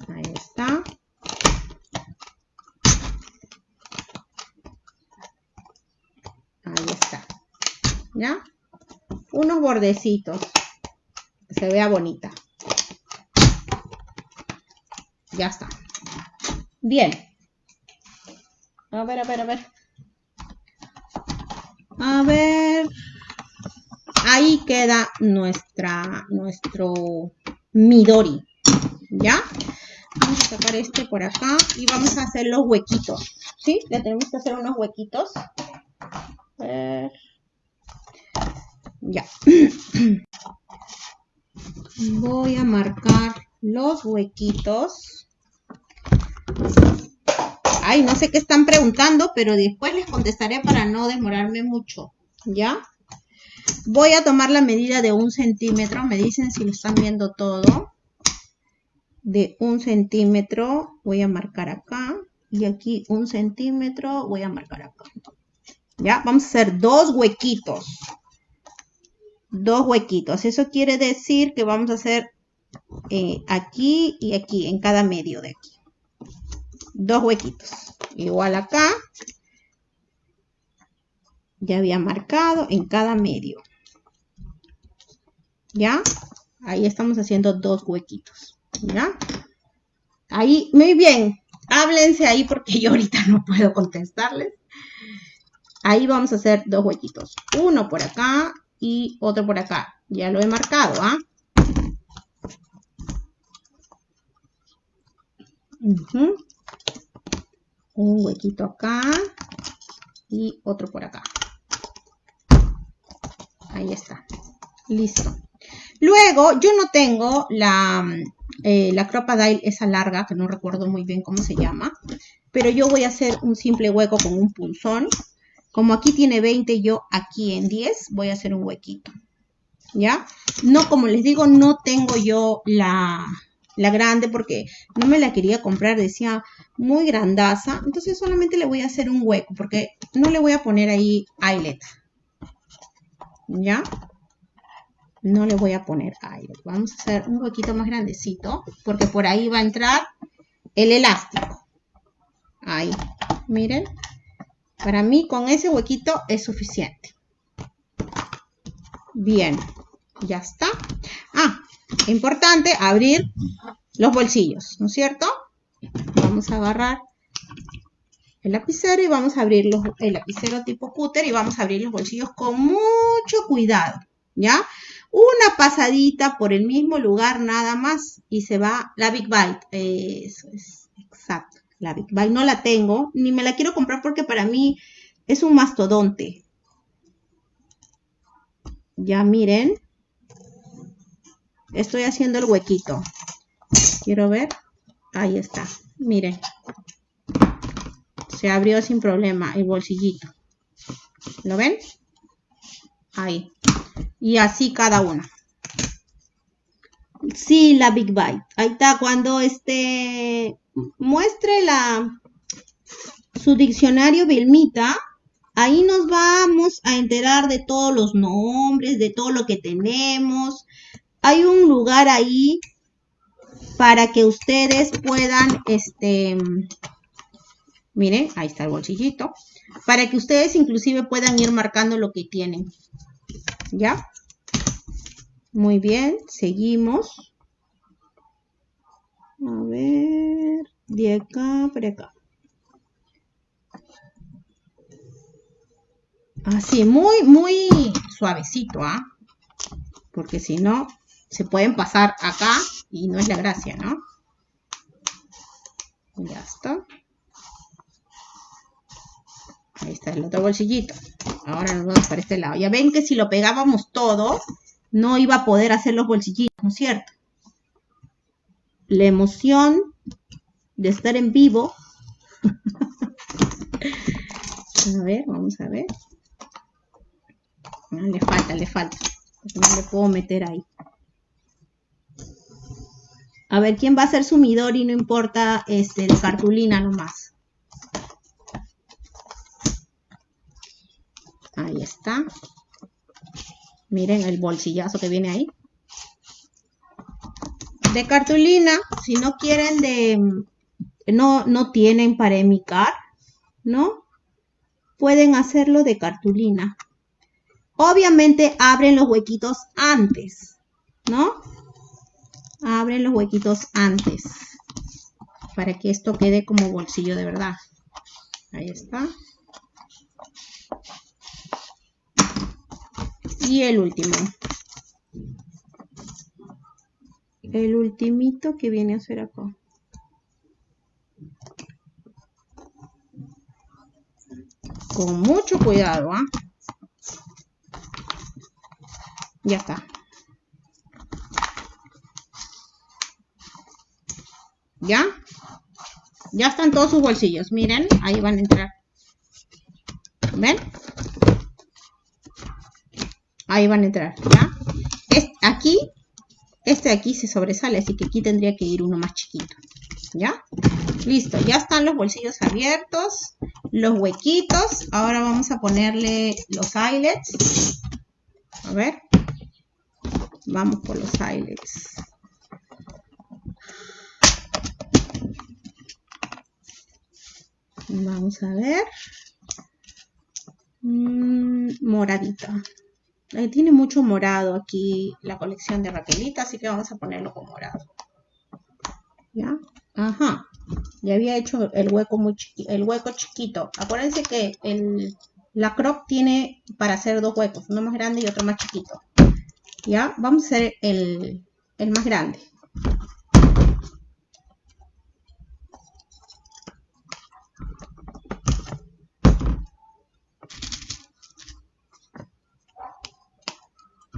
Ahí está. ¿ya? Unos bordecitos, se vea bonita. Ya está. Bien. A ver, a ver, a ver. A ver. Queda nuestra, nuestro Midori. ¿Ya? Vamos a sacar este por acá y vamos a hacer los huequitos. ¿Sí? Le tenemos que hacer unos huequitos. Ver. Ya. Voy a marcar los huequitos. Ay, no sé qué están preguntando, pero después les contestaré para no demorarme mucho. ¿Ya? Voy a tomar la medida de un centímetro. Me dicen si lo están viendo todo. de un centímetro, voy a marcar acá, y aquí un centímetro, voy a marcar acá. ¿Ya? Vamos a hacer dos huequitos. Dos huequitos. Eso quiere decir que vamos a hacer eh, aquí y aquí, en cada medio de aquí. Dos huequitos. Igual acá. Ya había marcado en cada medio. ¿Ya? Ahí estamos haciendo dos huequitos. ¿Ya? Ahí, muy bien. Háblense ahí porque yo ahorita no puedo contestarles. Ahí vamos a hacer dos huequitos. Uno por acá y otro por acá. Ya lo he marcado, ¿ah? Un huequito acá y otro por acá. Ahí está. Listo. Luego, yo no tengo la, eh, la Crocodile esa larga, que no recuerdo muy bien cómo se llama, pero yo voy a hacer un simple hueco con un punzón. Como aquí tiene 20, yo aquí en 10 voy a hacer un huequito. ¿Ya? No, como les digo, no tengo yo la, la grande porque no me la quería comprar, decía muy grandaza. Entonces solamente le voy a hacer un hueco porque no le voy a poner ahí eyelet. ¿Ya? No le voy a poner eyelet. Vamos a hacer un huequito más grandecito porque por ahí va a entrar el elástico. Ahí, miren. Para mí con ese huequito es suficiente. Bien, ya está. Ah, importante abrir los bolsillos, ¿no es cierto? Vamos a agarrar el lapicero y vamos a abrir el lapicero tipo cúter y vamos a abrir los bolsillos con mucho cuidado, ¿ya? Una pasadita por el mismo lugar nada más y se va la Big Bite. Eso es, exacto. La Big Bite no la tengo, ni me la quiero comprar porque para mí es un mastodonte. Ya miren, estoy haciendo el huequito. Quiero ver. Ahí está. Miren. Se abrió sin problema el bolsillito. ¿Lo ven? Ahí. Y así cada una. Sí, la Big Bite. Ahí está. Cuando este muestre la su diccionario Vilmita, ahí nos vamos a enterar de todos los nombres, de todo lo que tenemos, hay un lugar ahí para que ustedes puedan, este, miren, ahí está el bolsillito, para que ustedes inclusive puedan ir marcando lo que tienen. ¿Ya? Muy bien, seguimos. A ver, de acá para acá. Así, muy, muy suavecito, ¿ah? Porque si no, se pueden pasar acá y no es la gracia, ¿no? Ya está. Ahí está el otro bolsillito. Ahora nos vamos para este lado. Ya ven que si lo pegábamos todo, no iba a poder hacer los bolsillitos, ¿no es cierto? La emoción de estar en vivo. a ver, vamos a ver. le falta, le falta. No le puedo meter ahí. A ver, ¿quién va a ser sumidor y no importa este, de cartulina nomás? Ahí está. Miren el bolsillazo que viene ahí. De cartulina, si no quieren de... No, no tienen para emicar, ¿no? Pueden hacerlo de cartulina. Obviamente abren los huequitos antes, ¿no? Abren los huequitos antes para que esto quede como bolsillo de verdad. Ahí está. Y el último. El ultimito que viene a ser acá. Con mucho cuidado, ¿ah? Ya está. ¿Ya? Ya están todos sus bolsillos. Miren, ahí van a entrar. ¿Ven? Ahí van a entrar, ¿ya? Aquí este de aquí se sobresale, así que aquí tendría que ir uno más chiquito. ¿Ya? Listo, ya están los bolsillos abiertos, los huequitos. Ahora vamos a ponerle los eyelets. A ver. Vamos por los eyelets. Vamos a ver. Mm, moradita. Tiene mucho morado aquí la colección de Raquelita, así que vamos a ponerlo con morado. ¿Ya? Ajá. Ya había hecho el hueco muy el hueco chiquito. Acuérdense que el, la crop tiene para hacer dos huecos, uno más grande y otro más chiquito. ¿Ya? Vamos a hacer el, el más grande.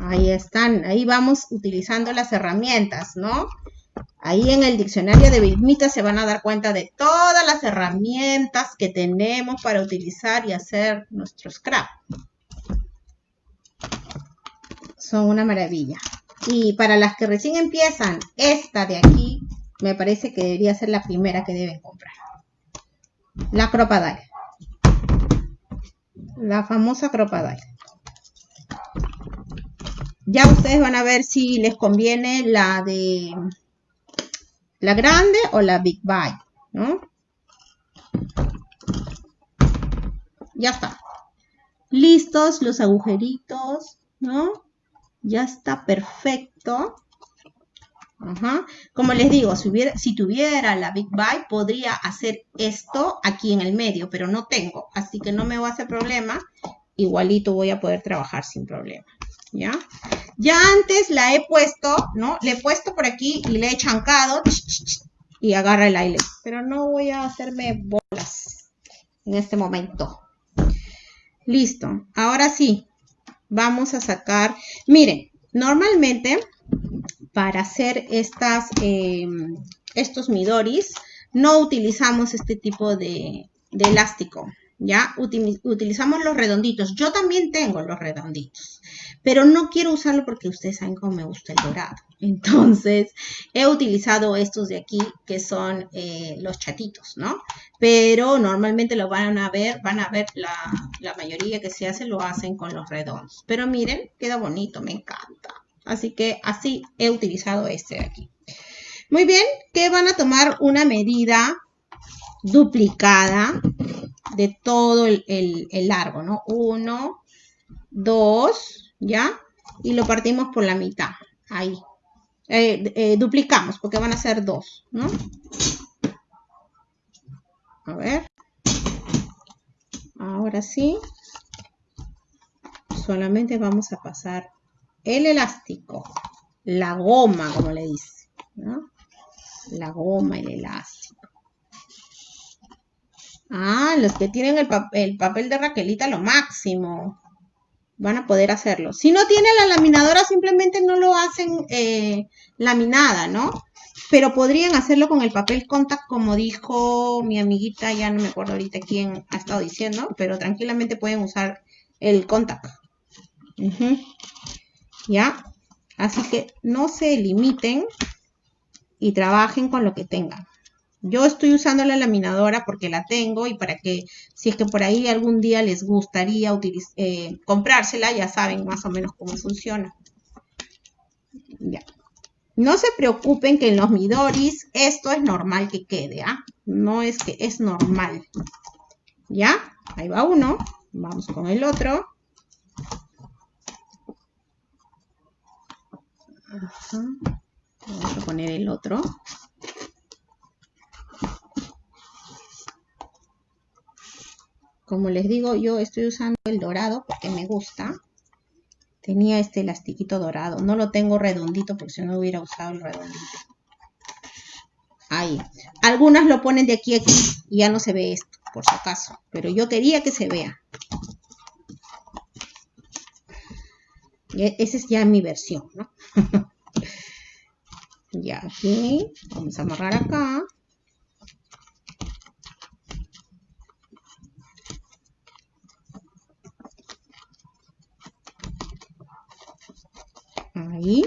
Ahí están, ahí vamos utilizando las herramientas, ¿no? Ahí en el diccionario de Vilmita se van a dar cuenta de todas las herramientas que tenemos para utilizar y hacer nuestro scrap. Son una maravilla. Y para las que recién empiezan, esta de aquí me parece que debería ser la primera que deben comprar. La Cropadile. La famosa Cropadile. Ya ustedes van a ver si les conviene la de la grande o la Big Bite, ¿no? Ya está. Listos los agujeritos, ¿no? Ya está perfecto. Como les digo, si, si tuviera la Big Bite, podría hacer esto aquí en el medio, pero no tengo, así que no me va a hacer problema. Igualito voy a poder trabajar sin problema. ¿Ya? Ya antes la he puesto, ¿no? Le he puesto por aquí y le he chancado y agarra el aire. Pero no voy a hacerme bolas en este momento. Listo. Ahora sí, vamos a sacar. Miren, normalmente para hacer estas, em, estos midoris no utilizamos este tipo de, de elástico. ¿Ya? utilizamos los redonditos. Yo también tengo los redonditos, pero no quiero usarlo porque ustedes saben cómo me gusta el dorado. Entonces, he utilizado estos de aquí, que son eh, los chatitos, ¿no? Pero normalmente lo van a ver, van a ver, la, la mayoría que se hace lo hacen con los redondos. Pero miren, queda bonito, me encanta. Así que así he utilizado este de aquí. Muy bien, que van a tomar una medida duplicada de todo el, largo, ¿no? Uno, dos, ¿ya? Y lo partimos por la mitad, ahí. Eh, eh, duplicamos, porque van a ser dos, ¿no? A ver. Ahora sí. Solamente vamos a pasar el elástico, la goma, como le dice, ¿no? La goma, el elástico. Ah, los que tienen el, papel de Raquelita, lo máximo. Van a poder hacerlo. Si no tiene la laminadora, simplemente no lo hacen eh, laminada, ¿no? Pero podrían hacerlo con el papel contact, como dijo mi amiguita, ya no me acuerdo ahorita quién ha estado diciendo, pero tranquilamente pueden usar el contact. ¿Ya? Así que no se limiten y trabajen con lo que tengan. Yo estoy usando la laminadora porque la tengo y para que si es que por ahí algún día les gustaría eh, comprársela, ya saben más o menos cómo funciona. Ya. No se preocupen que en los Midoris esto es normal que quede, ¿ah? No es que es normal. ¿Ya? Ahí va uno. Vamos con el otro. Vamos a poner el otro. Como les digo, yo estoy usando el dorado porque me gusta. Tenía este elastiquito dorado. No lo tengo redondito porque si no hubiera usado el redondito. Ahí. Algunas lo ponen de aquí a aquí y ya no se ve esto, por si acaso. Pero yo quería que se vea. Esa es ya mi versión, ¿no? ya aquí. Vamos a amarrar acá. ahí.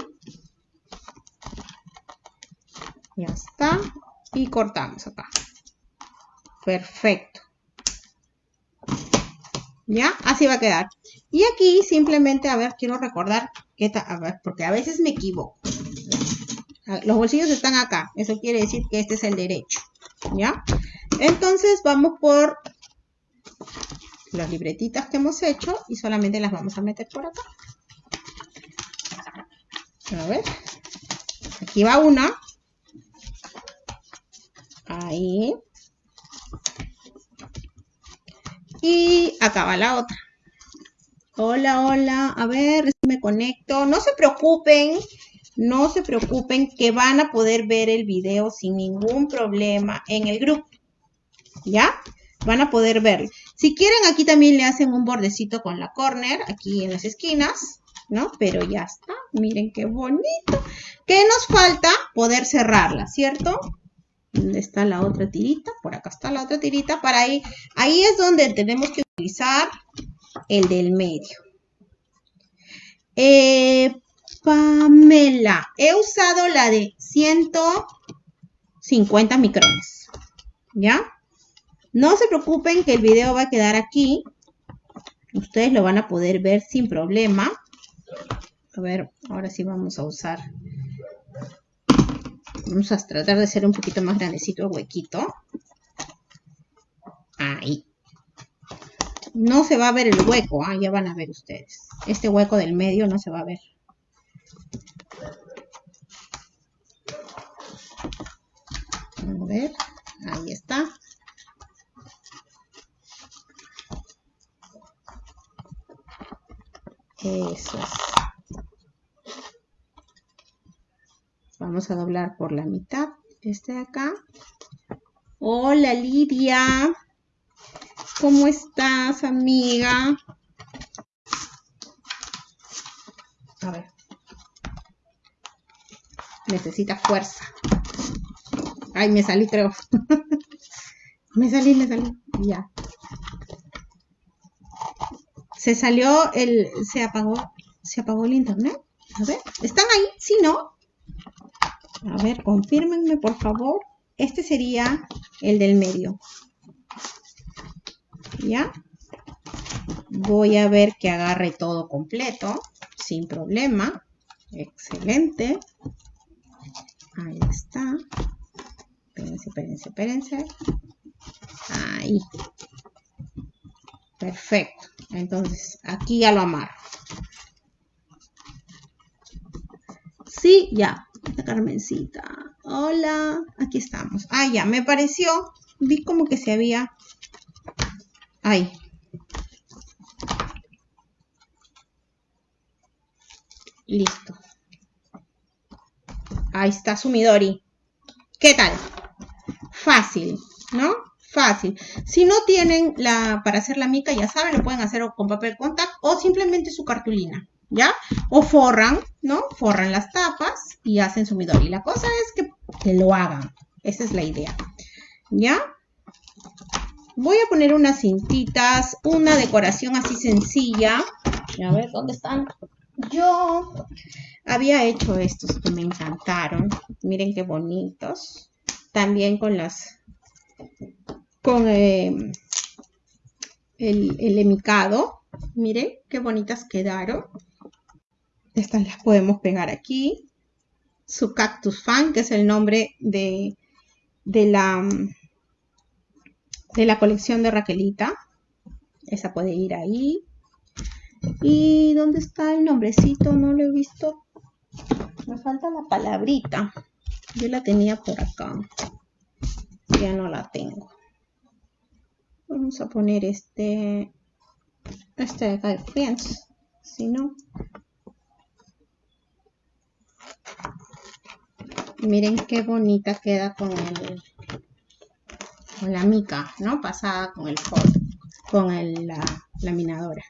Ya está. Y cortamos acá. Perfecto. ¿Ya? Así va a quedar. Y aquí simplemente, a ver, quiero recordar que a ver, porque a veces me equivoco. Los bolsillos están acá. Eso quiere decir que este es el derecho. ¿Ya? Entonces vamos por las libretitas que hemos hecho y solamente las vamos a meter por acá. A ver. Aquí va una. Ahí. Y acá va la otra. Hola, hola. A ver, me conecto. No se preocupen. No se preocupen que van a poder ver el video sin ningún problema en el grupo. ¿Ya? Van a poder verlo. Si quieren, aquí también le hacen un bordecito con la corner, aquí en las esquinas, ¿no? Pero ya está. Miren qué bonito. ¿Qué nos falta? Poder cerrarla, ¿cierto? ¿Dónde está la otra tirita? Por acá está la otra tirita. Para ahí, ahí es donde tenemos que utilizar el del medio. Eh, Pamela, he usado la de 150 micrones. ¿Ya? No se preocupen que el video va a quedar aquí. Ustedes lo van a poder ver sin problema. A ver, ahora sí vamos a usar Vamos a tratar de hacer un poquito más grandecito el huequito. Ahí. No se va a ver el hueco, ah, ya van a ver ustedes. Este hueco del medio no se va a ver. A ver, ahí está. Eso es. Vamos a doblar por la mitad este de acá. Hola Lidia. ¿Cómo estás, amiga? A ver. Necesita fuerza. Ay, me salí, creo. me salí, me salí. Ya. Se salió el... Se apagó... Se apagó el internet. A ver. ¿Están ahí? Sí, ¿no? A ver, confírmenme por favor. Este sería el del medio. ¿Ya? Voy a ver que agarre todo completo, sin problema. Excelente. Ahí está. Espérense, espérense, espérense. Ahí. Perfecto. Entonces, aquí ya lo amarro. Sí, ya. Carmencita. Hola, aquí estamos. Ah, ya, me pareció, vi como que se había... Ahí. Listo. Ahí está su Midori. ¿Qué tal? Fácil, ¿no? Fácil. Si no tienen la para hacer la mica, ya saben, lo pueden hacer con papel contact o simplemente su cartulina. ¿ya? O forran, ¿no? Forran las tapas y hacen su midori. La cosa es que, que lo hagan. Esa es la idea, ¿ya? Voy a poner unas cintitas, una decoración así sencilla. A ver, ¿dónde están? Yo había hecho estos que me encantaron. Miren qué bonitos. También con las... Con eh, el, el emicado. Miren qué bonitas quedaron. Estas las podemos pegar aquí. Su Cactus Fan, que es el nombre de, de, la, de la colección de Raquelita. Esa puede ir ahí. ¿Y dónde está el nombrecito? No lo he visto. Me falta la palabrita. Yo la tenía por acá. Ya no la tengo. Vamos a poner este, este de acá de Friends. Si no, Miren qué bonita queda con el con la mica, ¿no? Pasada con el con el, la laminadora.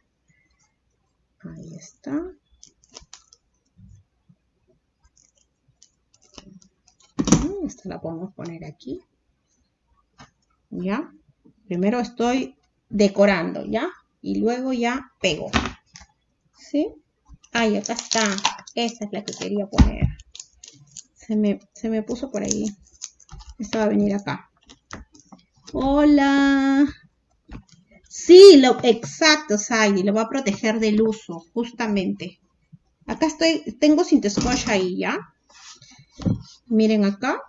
Ahí está. Esta la podemos poner aquí. ¿Ya? Primero estoy decorando, ¿ya? Y luego ya pego. ¿Sí? Ahí, acá está. Esta es la que quería poner. Se me, puso por ahí. Esta va a venir acá. Hola. Sí, lo, exacto, Saidi, lo va a proteger del uso, justamente. Acá estoy, tengo Squash ahí, ¿ya? Miren acá.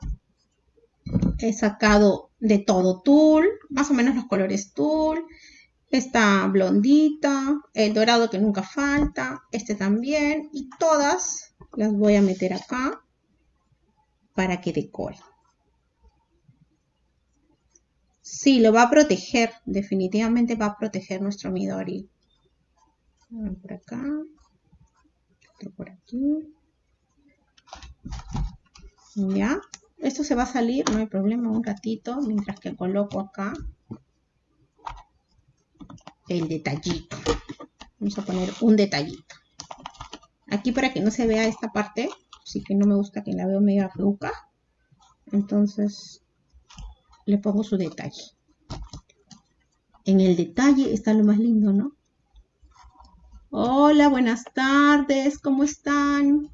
He sacado de todo tul, más o menos los colores tul. Esta blondita, el dorado que nunca falta, este también. Y todas las voy a meter acá para que decore. Sí, lo va a proteger. Definitivamente va a proteger nuestro Midori. Por acá. Otro por aquí. Ya. Esto se va a salir, no hay problema, un ratito, mientras que coloco acá el detallito. Vamos a poner un detallito. Aquí para que no se vea esta parte, sí que no me gusta que la veo medio fluca. Entonces le pongo su detalle. En el detalle está lo más lindo, ¿no? Hola, buenas tardes, ¿cómo están?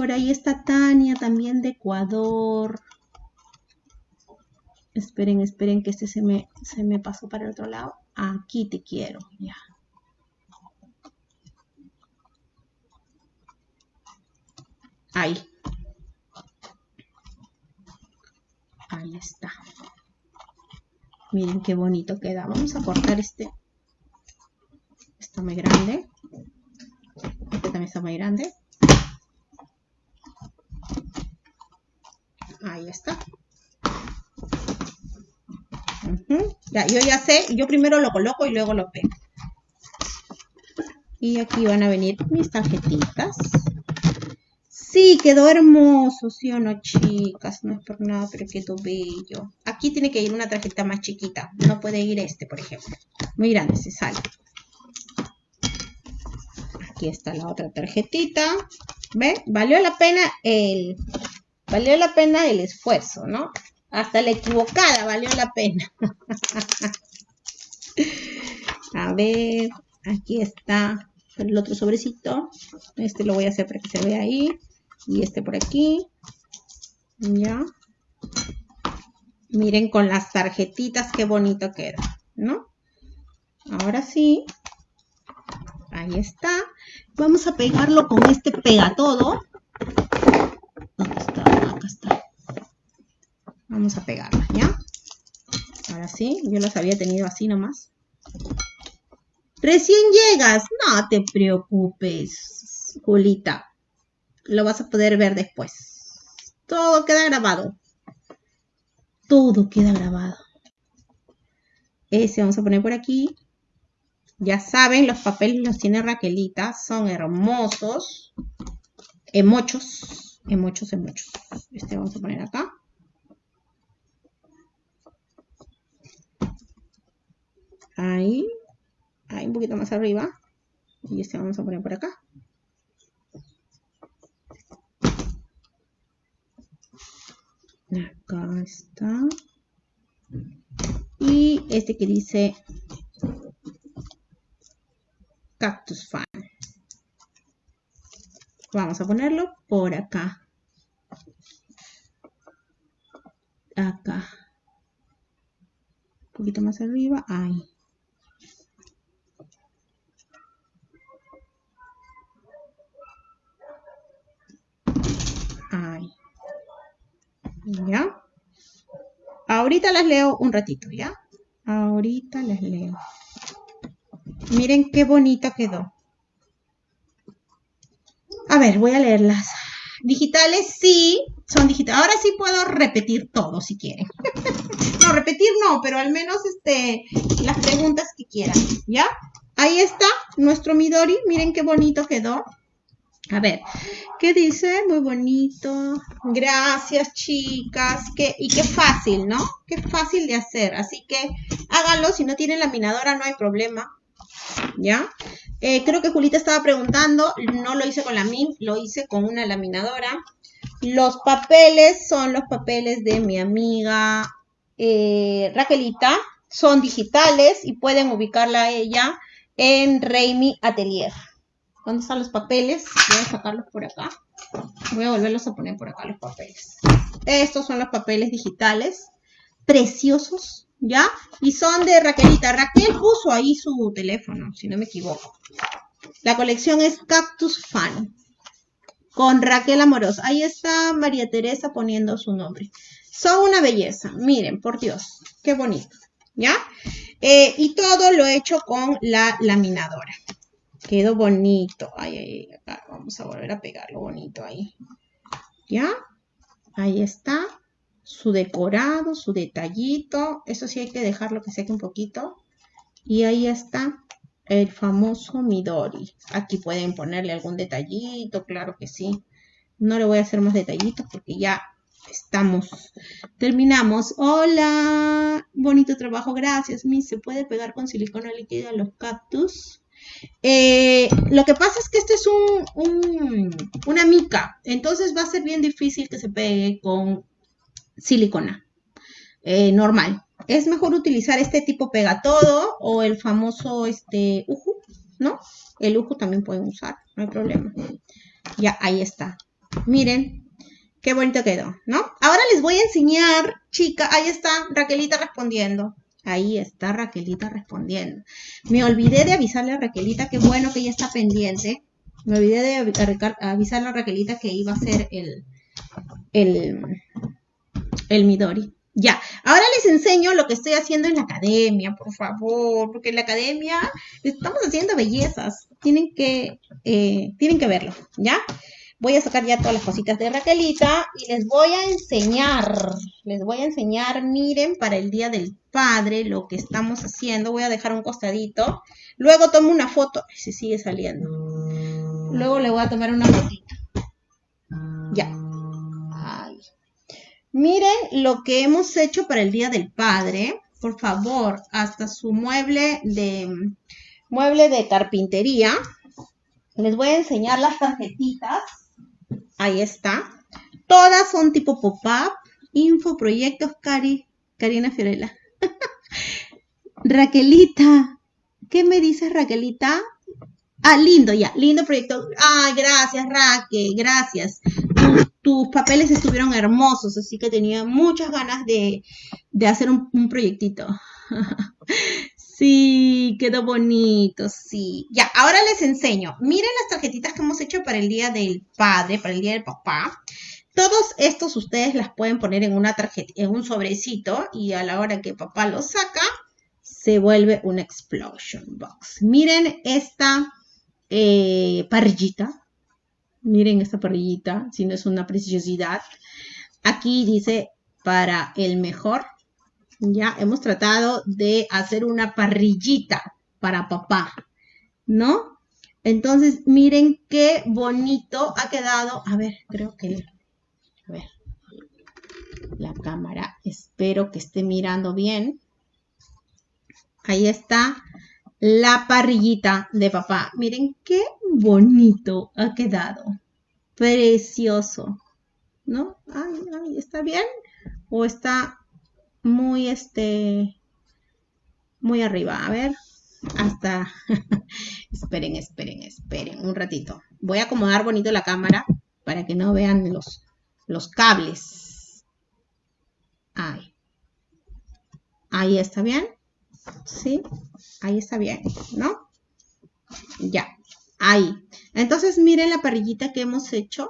Por ahí está Tania, también de Ecuador. Esperen, esperen que este se me, se me pasó para el otro lado. Aquí te quiero, ya. Ahí. Ahí está. Miren qué bonito queda. Vamos a cortar este. Está muy grande. Este también está muy grande. Ahí está. Ya, yo ya sé, yo primero lo coloco y luego lo pego. Y aquí van a venir mis tarjetitas. Sí, quedó hermoso, ¿sí o no, chicas? No es por nada, pero quedó bello. Aquí tiene que ir una tarjeta más chiquita. No puede ir este, por ejemplo. Muy grande, se sale. Aquí está la otra tarjetita. ¿Ve? Valió la pena el... Valió la pena el esfuerzo, ¿no? Hasta la equivocada valió la pena. A ver, aquí está el otro sobrecito. Este lo voy a hacer para que se vea ahí y este por aquí. Ya. Miren con las tarjetitas qué bonito queda, ¿no? Ahora sí. Ahí está. Vamos a pegarlo con este pega todo. ¿Dónde Vamos a pegarla, ¿ya? Ahora sí, yo las había tenido así nomás. Recién llegas, no te preocupes, Julita lo vas a poder ver después. Todo queda grabado. Todo queda grabado. Ese vamos a poner por aquí. Ya saben, los papeles los tiene Raquelita. Son hermosos. Emochos. Emochos, emochos. Este vamos a poner acá. Ahí. Ahí un poquito más arriba. Y este vamos a poner por acá. Acá está. Y este que dice Cactus Fan. Vamos a ponerlo por acá. Acá. Un poquito más arriba. Ahí. ¿Ya? Ahorita las leo un ratito, ¿ya? Ahorita las leo. Miren qué bonita quedó. A ver, voy a leerlas. Digitales sí, son digitales. Ahora sí puedo repetir todo si quieren. no, repetir no, pero al menos este, las preguntas que quieran, ¿ya? Ahí está nuestro Midori. Miren qué bonito quedó. A ver, ¿qué dice? Muy bonito. Gracias, chicas. Qué, y qué fácil, ¿no? Qué fácil de hacer. Así que háganlo. Si no tienen laminadora, no hay problema. ¿Ya? Eh, creo que Julita estaba preguntando. No lo hice con la MIN, lo hice con una laminadora. Los papeles son los papeles de mi amiga eh, Raquelita. Son digitales y pueden ubicarla a ella en Reimi Atelier. ¿Dónde están los papeles? Voy a sacarlos por acá. Voy a volverlos a poner por acá los papeles. Estos son los papeles digitales, preciosos, ¿ya? Y son de Raquelita. Raquel puso ahí su teléfono, si no me equivoco. La colección es Cactus Fan, con Raquel Amorosa. Ahí está María Teresa poniendo su nombre. Son una belleza, miren, por Dios, qué bonito, ¿ya? Eh, y todo lo he hecho con la laminadora. Quedó bonito. Ay, ay, vamos a volver a pegarlo bonito ahí. ¿Ya? Ahí está. Su decorado, su detallito. Eso sí hay que dejarlo que seque un poquito. Y ahí está el famoso Midori. Aquí pueden ponerle algún detallito, claro que sí. No le voy a hacer más detallitos porque ya estamos. Terminamos. Hola, bonito trabajo, gracias. Mi, ¿se puede pegar con silicona líquida los cactus? Eh, lo que pasa es que este es un, una mica, entonces va a ser bien difícil que se pegue con silicona eh, normal. Es mejor utilizar este tipo pega todo o el famoso este uju, ¿no? El uju también pueden usar, no hay problema. Ya, ahí está. Miren, qué bonito quedó, ¿no? Ahora les voy a enseñar, chica, ahí está Raquelita respondiendo. Ahí está Raquelita respondiendo. Me olvidé de avisarle a Raquelita, qué bueno que ella está pendiente. Me olvidé de avisarle a Raquelita que iba a ser el, el, el Midori. Ya, ahora les enseño lo que estoy haciendo en la academia, por favor, porque en la academia estamos haciendo bellezas. Tienen que, eh, tienen que verlo, ¿ya? voy a sacar ya todas las cositas de Raquelita y les voy a enseñar, les voy a enseñar, miren, para el Día del Padre lo que estamos haciendo. Voy a dejar un costadito. Luego tomo una foto, si sigue saliendo. Luego le voy a tomar una fotito. Ya. Miren lo que hemos hecho para el Día del Padre. Por favor, hasta su mueble de, mueble de carpintería. Les voy a enseñar las tarjetitas Ahí está. Todas son tipo pop-up, info, proyectos, Cari, Karina Fiorella. Raquelita, ¿qué me dices, Raquelita? Ah, lindo ya, lindo proyecto. Ay, gracias, Raquel, gracias. Tus, papeles estuvieron hermosos, así que tenía muchas ganas de, hacer un, un proyectito. Sí, quedó bonito, sí. Ya, ahora les enseño. Miren las tarjetitas que hemos hecho para el Día del Padre, para el Día del Papá. Todos estos ustedes las pueden poner en una tarjeta, en un sobrecito y a la hora que papá lo saca, se vuelve una explosion box. Miren esta eh, parrillita. Miren esta parrillita, si no es una preciosidad. Aquí dice para el mejor ya hemos tratado de hacer una parrillita para papá, ¿no? Entonces, miren qué bonito ha quedado. A ver, creo que... A ver. La cámara. Espero que esté mirando bien. Ahí está la parrillita de papá. Miren qué bonito ha quedado. Precioso. ¿No? Ay, ¿está bien? ¿O está muy, este, muy arriba. A ver, hasta, esperen, esperen, esperen un ratito. Voy a acomodar bonito la cámara para que no vean los, los cables. Ahí. Ahí está bien. ¿Sí? Ahí está bien, ¿no? Ya. Ahí. Entonces, miren la parrillita que hemos hecho.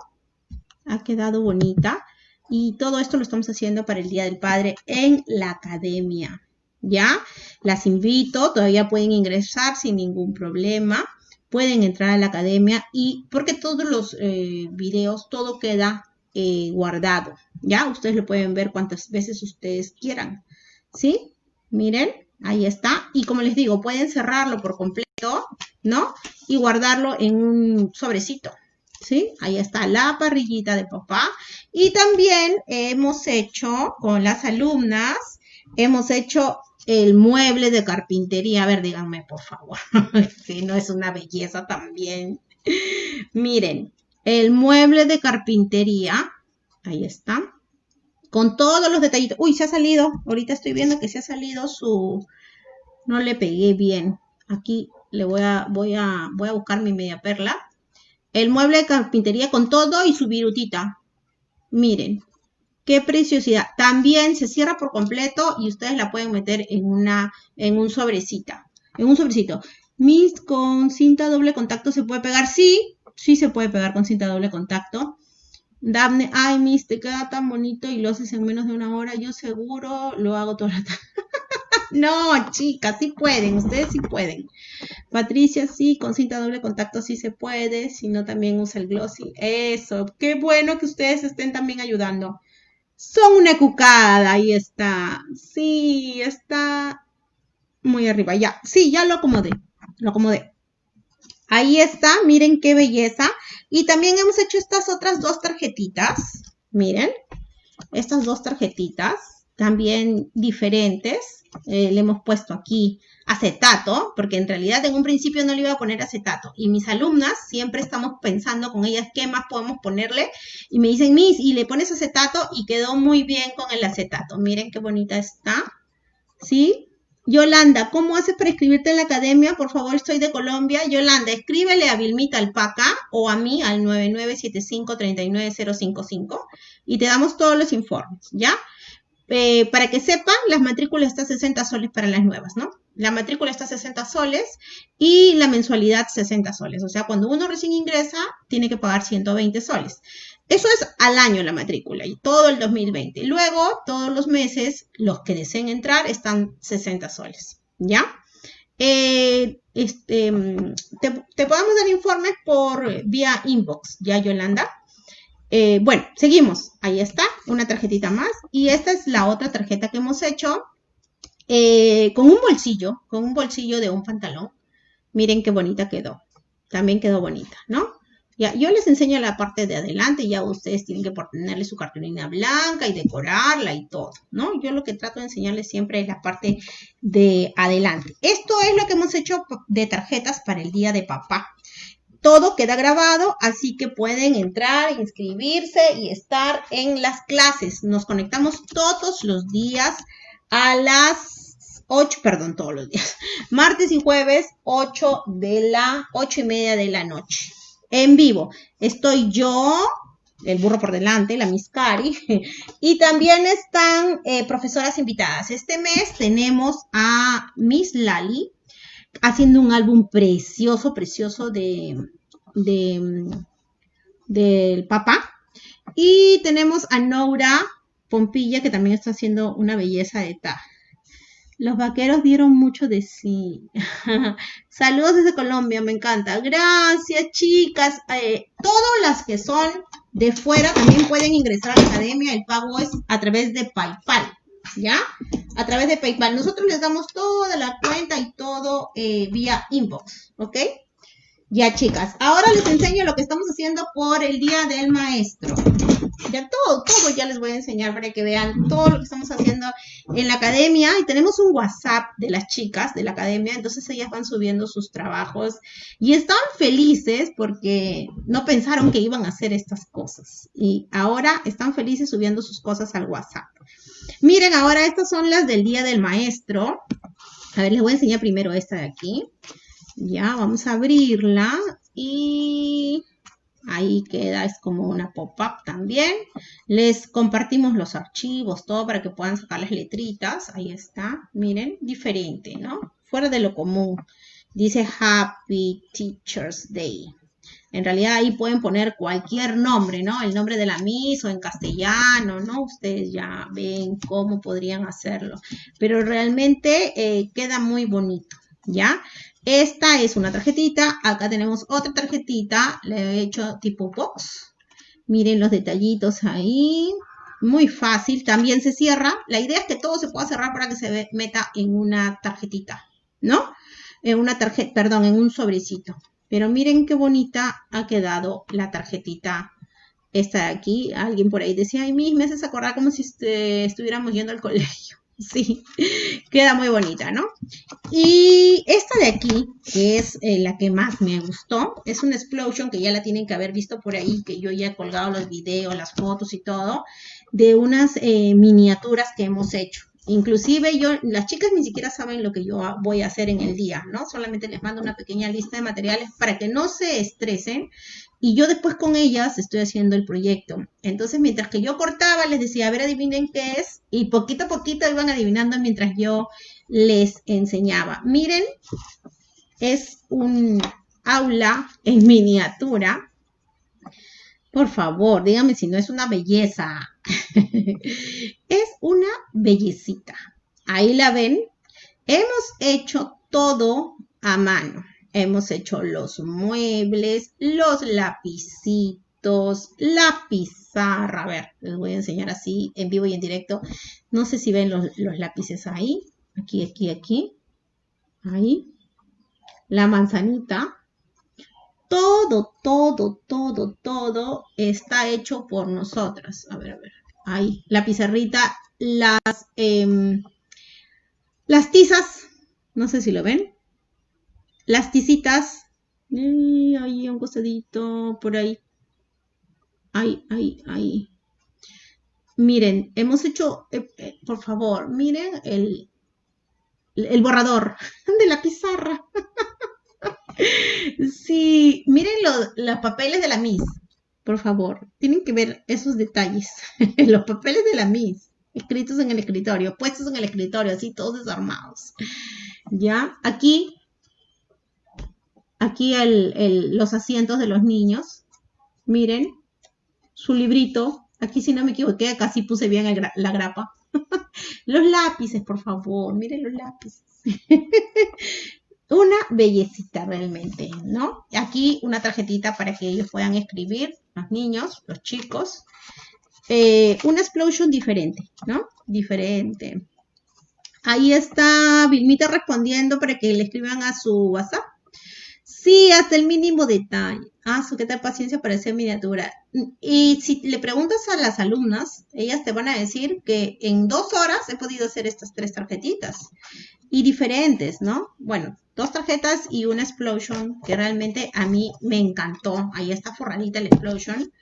Ha quedado bonita. Y todo esto lo estamos haciendo para el Día del Padre en la academia. ¿Ya? Las invito, todavía pueden ingresar sin ningún problema. Pueden entrar a la academia y porque todos los eh, videos, todo queda eh, guardado. ¿Ya? Ustedes lo pueden ver cuantas veces ustedes quieran. ¿Sí? Miren, ahí está. Y como les digo, pueden cerrarlo por completo, ¿no? Y guardarlo en un sobrecito. ¿sí? Ahí está la parrillita de papá. Y también hemos hecho con las alumnas, hemos hecho el mueble de carpintería. A ver, díganme, por favor, si no es una belleza también. Miren, el mueble de carpintería, ahí está, con todos los detallitos. Uy, se ha salido, ahorita estoy viendo que se ha salido su... No le pegué bien. Aquí le voy a, voy a, voy a buscar mi media perla el mueble de carpintería con todo y su virutita. Miren, Qué preciosidad. También se cierra por completo y ustedes la pueden meter en una, en un sobrecita, en un sobrecito. Mis con cinta doble contacto se puede pegar, sí, sí se puede pegar con cinta doble contacto. Daphne, ay, Miss, te queda tan bonito y lo haces en menos de una hora. Yo seguro lo hago toda la tarde. no, chicas, sí pueden, ustedes sí pueden. Patricia, sí, con cinta doble contacto sí se puede, si no también usa el glossy. Eso, qué bueno que ustedes estén también ayudando. Son una cucada, ahí está. Sí, está muy arriba. Ya, sí, ya lo acomodé, lo acomodé. Ahí está, miren qué belleza. Y también hemos hecho estas otras dos tarjetitas. Miren, estas dos tarjetitas, también diferentes. Eh, le hemos puesto aquí acetato, porque en realidad en un principio no le iba a poner acetato. Y mis alumnas siempre estamos pensando con ellas qué más podemos ponerle. Y me dicen, Miss, y le pones acetato y quedó muy bien con el acetato. Miren qué bonita está. ¿Sí? Yolanda, ¿cómo haces para escribirte en la academia? Por favor, estoy de Colombia. Yolanda, escríbele a Vilmita Alpaca o a mí al 9975-39055 y te damos todos los informes, ¿ya? Eh, para que sepan, las matrículas están 60 soles para las nuevas, ¿no? La matrícula está 60 soles y la mensualidad 60 soles. O sea, cuando uno recién ingresa, tiene que pagar 120 soles. Eso es al año la matrícula y todo el 2020. Luego, todos los meses, los que deseen entrar están 60 soles, ¿ya? Eh, este, te, podemos dar informes por vía inbox, ¿ya, Yolanda? Eh, bueno, seguimos. Ahí está, una tarjetita más. Y esta es la otra tarjeta que hemos hecho eh, con un bolsillo, con un bolsillo de un pantalón. Miren qué bonita quedó. También quedó bonita, ¿no? Ya, yo les enseño la parte de adelante, ya ustedes tienen que ponerle su cartulina blanca y decorarla y todo, ¿no? Yo lo que trato de enseñarles siempre es la parte de adelante. Esto es lo que hemos hecho de tarjetas para el día de papá. Todo queda grabado, así que pueden entrar, inscribirse y estar en las clases. Nos conectamos todos los días a las 8, perdón, todos los días. Martes y jueves, 8 de la, 8 y media de la noche en vivo. Estoy yo, el burro por delante, la Miss Cari, y también están eh, profesoras invitadas. Este mes tenemos a Miss Lali haciendo un álbum precioso, precioso de, de del papá. Y tenemos a Nora Pompilla, que también está haciendo una belleza de ta. Los vaqueros dieron mucho de sí. Saludos desde Colombia, me encanta. Gracias, chicas. Eh, todas las que son de fuera también pueden ingresar a la academia. El pago es a través de PayPal. ¿Ya? A través de PayPal. Nosotros les damos toda la cuenta y todo eh, vía inbox. ¿Ok? Ya, chicas. Ahora les enseño lo que estamos haciendo por el Día del Maestro. Ya todo, todo ya les voy a enseñar para que vean todo lo que estamos haciendo en la academia. Y tenemos un WhatsApp de las chicas de la academia, entonces ellas van subiendo sus trabajos y están felices porque no pensaron que iban a hacer estas cosas. Y ahora están felices subiendo sus cosas al WhatsApp. Miren, ahora estas son las del Día del Maestro. A ver, les voy a enseñar primero esta de aquí. Ya, vamos a abrirla y Ahí queda, es como una pop-up también. Les compartimos los archivos, todo para que puedan sacar las letritas. Ahí está, miren, diferente, ¿no? Fuera de lo común. Dice Happy Teacher's Day. En realidad ahí pueden poner cualquier nombre, ¿no? El nombre de la Miss o en castellano, ¿no? Ustedes ya ven cómo podrían hacerlo. Pero realmente eh, queda muy bonito, ¿ya? Esta es una tarjetita. Acá tenemos otra tarjetita. Le he hecho tipo box. Miren los detallitos ahí. Muy fácil. También se cierra. La idea es que todo se pueda cerrar para que se meta en una tarjetita. ¿No? En una tarjeta, perdón, en un sobrecito. Pero miren qué bonita ha quedado la tarjetita esta de aquí. Alguien por ahí decía, ay, mis, me haces acordar como si estuviéramos yendo al colegio. Sí, queda muy bonita, ¿no? Y esta de aquí, que es eh, la que más me gustó, es una explosion que ya la tienen que haber visto por ahí, que yo ya he colgado los videos, las fotos y todo, de unas eh, miniaturas que hemos hecho. Inclusive yo, las chicas ni siquiera saben lo que yo voy a hacer en el día, ¿no? Solamente les mando una pequeña lista de materiales para que no se estresen y yo después con ellas estoy haciendo el proyecto. Entonces, mientras que yo cortaba, les decía, a ver, adivinen qué es y poquito a poquito iban adivinando mientras yo les enseñaba. Miren, es un aula en miniatura. Por favor, díganme si no es una belleza. es una bellecita. Ahí la ven. Hemos hecho todo a mano. Hemos hecho los muebles, los lapicitos, la pizarra. A ver, les voy a enseñar así en vivo y en directo. No sé si ven los, los lápices ahí. Aquí, aquí, aquí. Ahí. La manzanita. Todo, todo, todo, todo está hecho por nosotras. A ver, a ver ahí, la pizarrita, las, em, las tizas, no sé si lo ven, las tizitas, ahí un costadito, por ahí, ahí, ahí, ahí. Miren, hemos hecho, eh, eh, por favor, miren el, el borrador de la pizarra. sí, miren los papeles de la Miss por favor, tienen que ver esos detalles. Los papeles de la Miss, escritos en el escritorio, puestos en el escritorio, así todos desarmados. Ya, aquí, aquí los asientos de los niños. Miren, su librito. Aquí, si no me equivoqué, casi puse bien la grapa. los lápices, por favor, miren los lápices. una bellecita realmente, ¿no? Aquí una tarjetita para que ellos puedan escribir, los niños, los chicos. Eh, una explosion diferente, ¿no? Diferente. Ahí está Vilmita respondiendo para que le escriban a su WhatsApp. Sí, hasta el mínimo detalle. Ah, su qué tal paciencia para hacer miniatura. Y si le preguntas a las alumnas, ellas te van a decir que en dos horas he podido hacer estas tres tarjetitas. Y diferentes, ¿no? Bueno, dos tarjetas y una explosion que realmente a mí me encantó. Ahí está forradita la explosion.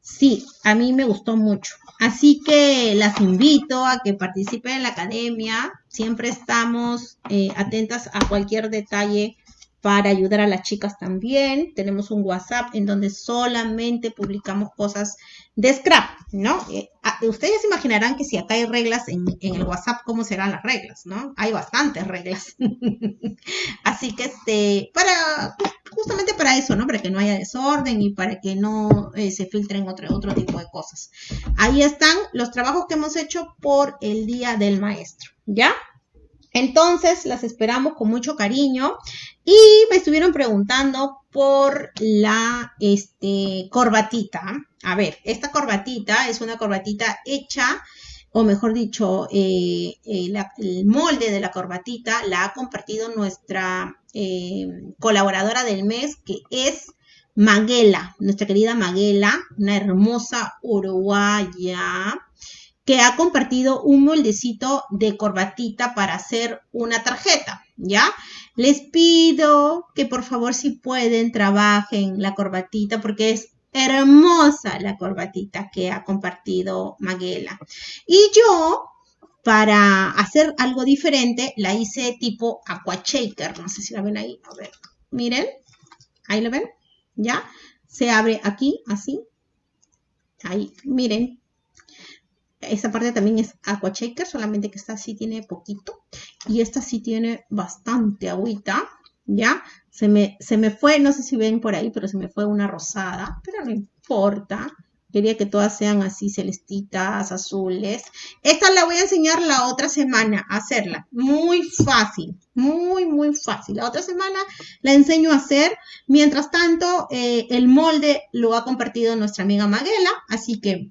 Sí, a mí me gustó mucho. Así que las invito a que participen en la academia. Siempre estamos eh, atentas a cualquier detalle para ayudar a las chicas también. Tenemos un WhatsApp en donde solamente publicamos cosas de scrap, ¿no? Eh, ustedes imaginarán que si acá hay reglas en, el WhatsApp, ¿cómo serán las reglas, no? Hay bastantes reglas. Así que, este, para, justamente para eso, ¿no? Para que no haya desorden y para que no eh, se filtren otro, otro tipo de cosas. Ahí están los trabajos que hemos hecho por el Día del Maestro, ¿ya? Entonces, las esperamos con mucho cariño. Y me estuvieron preguntando por la este, corbatita. A ver, esta corbatita es una corbatita hecha, o mejor dicho, eh, eh, el molde de la corbatita la ha compartido nuestra eh, colaboradora del mes, que es Maguela, nuestra querida Maguela, una hermosa uruguaya que ha compartido un moldecito de corbatita para hacer una tarjeta, ¿ya? Les pido que por favor si pueden trabajen la corbatita porque es hermosa la corbatita que ha compartido Maguela. Y yo, para hacer algo diferente, la hice tipo aqua shaker. No sé si la ven ahí. A ver, miren. Ahí lo ven. ¿Ya? Se abre aquí, así. Ahí, miren. Esta parte también es aqua shaker, solamente que esta sí tiene poquito. Y esta sí tiene bastante agüita, ¿ya? Se me, se me fue, no sé si ven por ahí, pero se me fue una rosada, pero no importa. Quería que todas sean así celestitas, azules. Esta la voy a enseñar la otra semana a hacerla. Muy fácil, muy, muy fácil. La otra semana la enseño a hacer. Mientras tanto, eh, el molde lo ha compartido nuestra amiga Maguela. Así que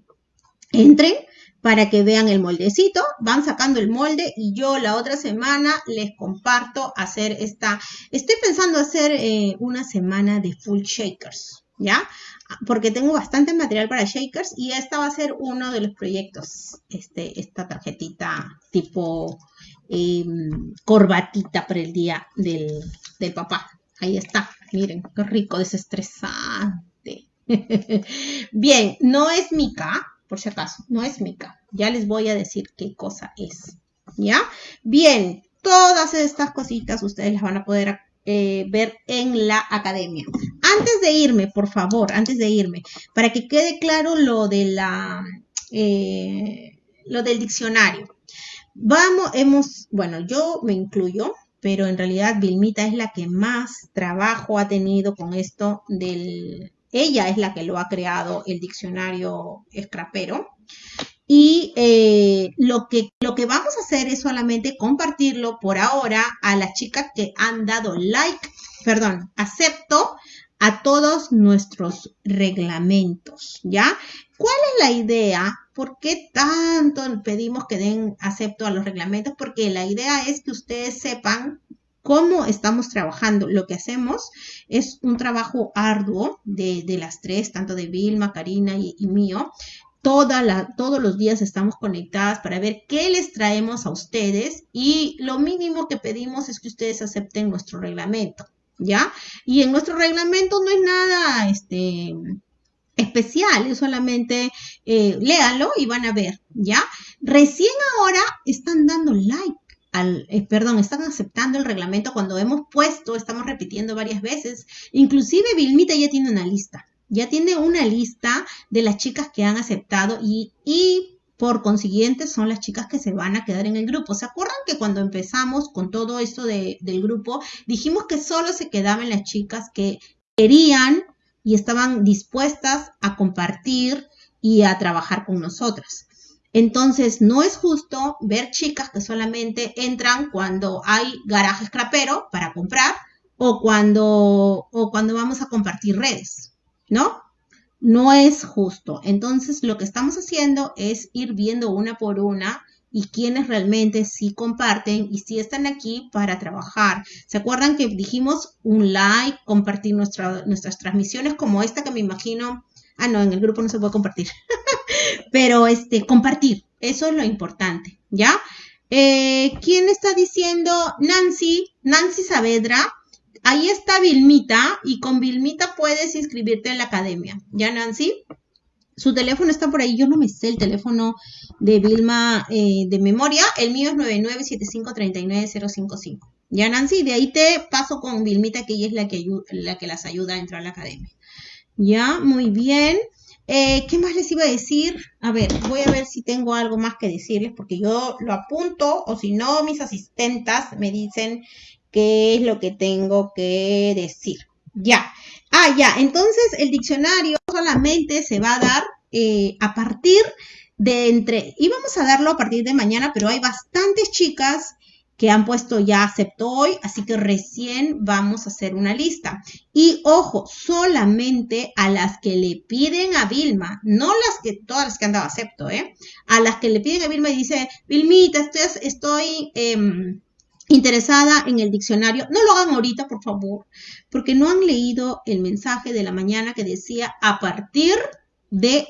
entren, para que vean el moldecito. Van sacando el molde y yo la otra semana les comparto hacer esta. Estoy pensando hacer eh, una semana de full shakers, ¿ya? Porque tengo bastante material para shakers y esta va a ser uno de los proyectos, este, esta tarjetita tipo em, corbatita para el día del, del papá. Ahí está, miren, qué rico, desestresante. Bien, no es mica, por si acaso, no es mica. Ya les voy a decir qué cosa es. ¿Ya? Bien, todas estas cositas ustedes las van a poder eh, ver en la academia. Antes de irme, por favor, antes de irme, para que quede claro lo de la, eh, lo del diccionario. Vamos, hemos, bueno, yo me incluyo, pero en realidad Vilmita es la que más trabajo ha tenido con esto del, ella es la que lo ha creado el diccionario escrapero. Y eh, lo, que, lo que vamos a hacer es solamente compartirlo por ahora a las chicas que han dado like, perdón, acepto a todos nuestros reglamentos, ¿ya? ¿Cuál es la idea? ¿Por qué tanto pedimos que den acepto a los reglamentos? Porque la idea es que ustedes sepan cómo estamos trabajando. Lo que hacemos es un trabajo arduo de, las tres, tanto de Vilma, Karina y, mío. todos los días estamos conectadas para ver qué les traemos a ustedes y lo mínimo que pedimos es que ustedes acepten nuestro reglamento, ¿ya? Y en nuestro reglamento no es nada, este, especial, es solamente eh, léalo y van a ver, ¿ya? Recién ahora están dando like eh, perdón, están aceptando el reglamento cuando hemos puesto, estamos repitiendo varias veces. Inclusive Vilmita ya tiene una lista, ya tiene una lista de las chicas que han aceptado y, y por consiguiente son las chicas que se van a quedar en el grupo. ¿Se acuerdan que cuando empezamos con todo esto del grupo, dijimos que solo se quedaban las chicas que querían y estaban dispuestas a compartir y a trabajar con nosotras? Entonces, no es justo ver chicas que solamente entran cuando hay garaje scrapero para comprar o cuando, o cuando vamos a compartir redes, ¿no? No es justo. Entonces, lo que estamos haciendo es ir viendo una por una y quienes realmente sí comparten y sí están aquí para trabajar. ¿Se acuerdan que dijimos un like, compartir nuestras transmisiones como esta que me imagino Ah, no, en el grupo no se puede compartir. Pero este, compartir, eso es lo importante, ¿ya? Eh, ¿Quién está diciendo? Nancy, Nancy Saavedra. Ahí está Vilmita y con Vilmita puedes inscribirte en la academia. ¿Ya, Nancy? Su teléfono está por ahí. Yo no me sé el teléfono de Vilma eh, de memoria. El mío es 997539055. ¿Ya, Nancy? De ahí te paso con Vilmita, que ella es la que, la que las ayuda a entrar a la academia. Ya, muy bien. Eh, ¿Qué más les iba a decir? A ver, voy a ver si tengo algo más que decirles porque yo lo apunto o si no, mis asistentas me dicen qué es lo que tengo que decir. Ya. Ah, ya. Entonces, el diccionario solamente se va a dar eh, a partir de entre, íbamos a darlo a partir de mañana, pero hay bastantes chicas que han puesto ya acepto hoy, así que recién vamos a hacer una lista. Y ojo, solamente a las que le piden a Vilma, no las que, todas las que han dado acepto, ¿eh? A las que le piden a Vilma y dice, Vilmita, estoy, estoy em, interesada en el diccionario, no lo hagan ahorita, por favor, porque no han leído el mensaje de la mañana que decía a partir de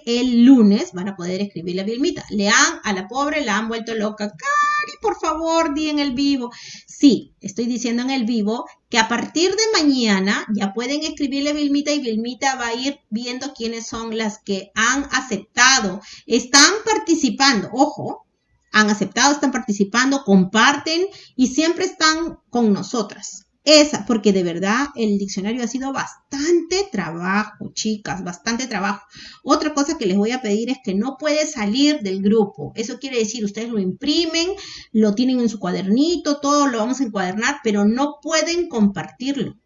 el lunes van a poder escribirle a Vilmita. Le han, a la pobre la han vuelto loca. Cari, por favor, di en el vivo. Sí, estoy diciendo en el vivo que a partir de mañana ya pueden escribirle a Vilmita y Vilmita va a ir viendo quiénes son las que han aceptado, están participando. Ojo, han aceptado, están participando, comparten y siempre están con nosotras. Esa, porque de verdad el diccionario ha sido bastante trabajo, chicas, bastante trabajo. Otra cosa que les voy a pedir es que no puede salir del grupo. Eso quiere decir, ustedes lo imprimen, lo tienen en su cuadernito, todo lo vamos a encuadernar, pero no pueden compartirlo.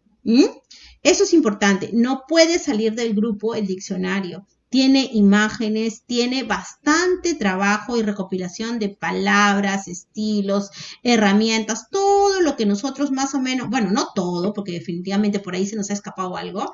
Eso es importante, no puede salir del grupo el diccionario tiene imágenes, tiene bastante trabajo y recopilación de palabras, estilos, herramientas, todo lo que nosotros más o menos, bueno, no todo, porque definitivamente por ahí se nos ha escapado algo,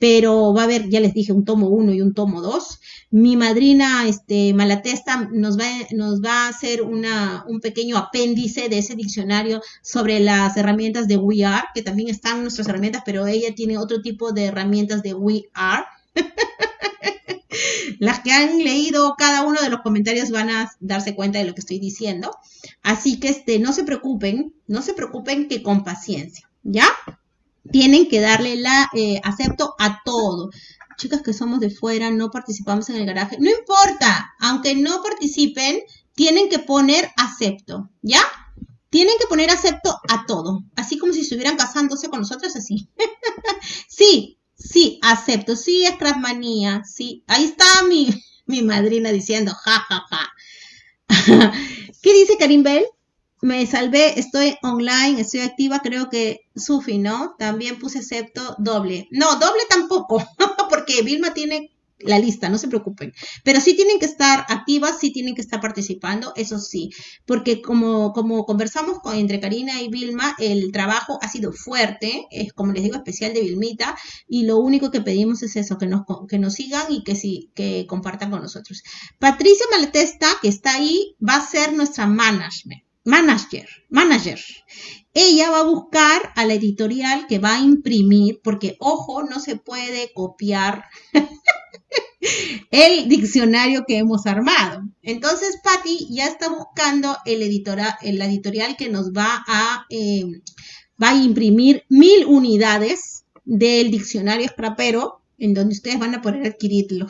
pero va a haber, ya les dije, un tomo 1 y un tomo 2. Mi madrina, este, Malatesta, nos va, nos va a hacer una, un pequeño apéndice de ese diccionario sobre las herramientas de We Are, que también están nuestras herramientas, pero ella tiene otro tipo de herramientas de We Are. Las que han leído cada uno de los comentarios van a darse cuenta de lo que estoy diciendo. Así que este, no se preocupen, no se preocupen que con paciencia, ¿ya? Tienen que darle la eh, acepto a todo. Chicas que somos de fuera, no participamos en el garaje. No importa, aunque no participen, tienen que poner acepto, ¿ya? Tienen que poner acepto a todo, así como si estuvieran casándose con nosotros, así. sí, sí, acepto, sí, es crasmanía, sí. Ahí está mi, mi madrina diciendo, ja, ja, ja. ¿Qué dice Karim Bell? Me salvé, estoy online, estoy activa, creo que Sufi, ¿no? También puse acepto doble. No, doble tampoco, porque Vilma tiene la lista, no se preocupen. Pero sí tienen que estar activas, sí tienen que estar participando, eso sí, porque como, como conversamos con, entre Karina y Vilma, el trabajo ha sido fuerte, es como les digo, especial de Vilmita, y lo único que pedimos es eso, que nos, que nos sigan y que sí, que compartan con nosotros. Patricia Maletesta, que está ahí, va a ser nuestra management. Manager, manager. Ella va a buscar a la editorial que va a imprimir, porque ojo, no se puede copiar el diccionario que hemos armado. Entonces, Patti ya está buscando el, editora, el editorial que nos va a, eh, va a imprimir mil unidades del diccionario scrapero, en donde ustedes van a poder adquirirlo.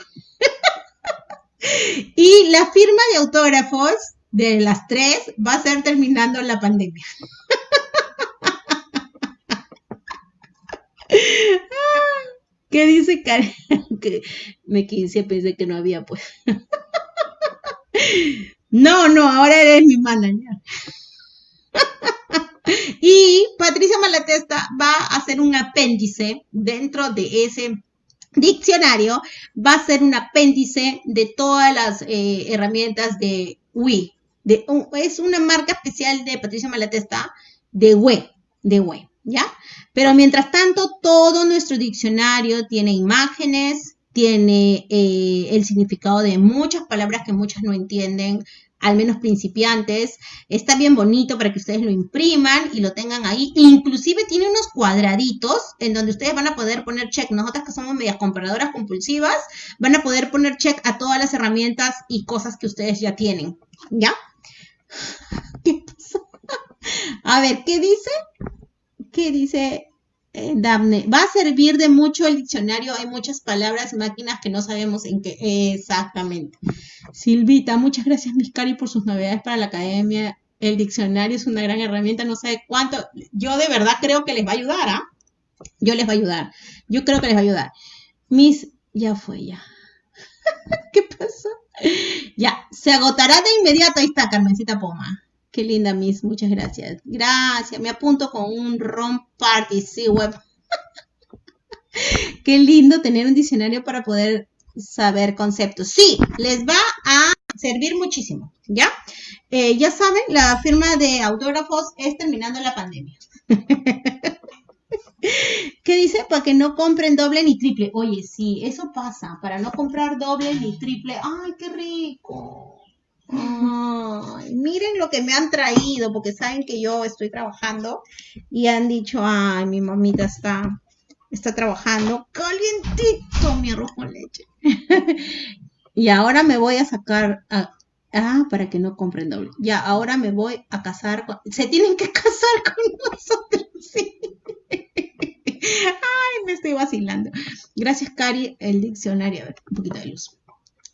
y la firma de autógrafos de las tres va a ser terminando la pandemia. ¿Qué dice Karen? que me quise, pensé que no había, pues. no, no, ahora eres mi manager. y Patricia Malatesta va a hacer un apéndice dentro de ese diccionario, va a ser un apéndice de todas las eh, herramientas de Wii. De, es una marca especial de Patricia Malatesta de Wii, de Wii, ¿ya? Pero mientras tanto, todo nuestro diccionario tiene imágenes, tiene eh, el significado de muchas palabras que muchas no entienden, al menos principiantes. Está bien bonito para que ustedes lo impriman y lo tengan ahí. Inclusive tiene unos cuadraditos en donde ustedes van a poder poner check. Nosotras que somos medias comparadoras compulsivas, van a poder poner check a todas las herramientas y cosas que ustedes ya tienen. ¿Ya? ¿Qué pasa? A ver, ¿qué dice? ¿Qué dice eh, Daphne? Va a servir de mucho el diccionario. Hay muchas palabras, máquinas que no sabemos en qué exactamente. Silvita, muchas gracias, Miss Cari, por sus novedades para la academia. El diccionario es una gran herramienta, no sé cuánto. Yo de verdad creo que les va a ayudar, ¿ah? Yo les va a ayudar. Yo creo que les va a ayudar. Miss, ya fue ya. ¿Qué pasó? Ya, se agotará de inmediato. Ahí está, Carmencita Poma. Qué linda, Miss. Muchas gracias. Gracias. Me apunto con un ROM Party, sí, web. Qué lindo tener un diccionario para poder saber conceptos. Sí, les va a servir muchísimo, ¿ya? Eh, ya saben, la firma de autógrafos es terminando la pandemia. ¿Qué dice? Para que no compren doble ni triple. Oye, sí, eso pasa. Para no comprar doble ni triple. ¡Ay, qué rico! Ay, miren lo que me han traído, porque saben que yo estoy trabajando y han dicho, ay, mi mamita está, está trabajando calientito mi arroz con leche. y ahora me voy a sacar, ah, para que no compren doble. Ya, ahora me voy a casar con, se tienen que casar con nosotros, sí. Ay, me estoy vacilando. Gracias, Cari, el diccionario. A ver, un poquito de luz.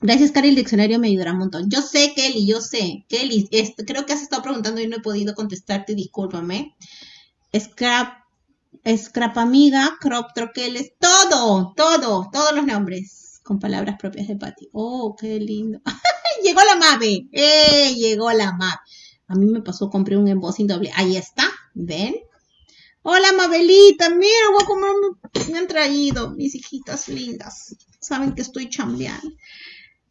Gracias, Cari, el diccionario me ayudará un montón. Yo sé, Kelly, yo sé. Kelly, creo que has estado preguntando y no he podido contestarte, discúlpame. Scrap, Scrap Amiga, Crop Troqueles, todo, todo, todos los nombres con palabras propias de Patty. Oh, qué lindo. llegó la MAVE, eh, llegó la MAVE. A mí me pasó, compré un embossing doble. Ahí está, ¿ven? Hola, Mabelita, mira, a comer, me han traído mis hijitas lindas. Saben que estoy chambeando.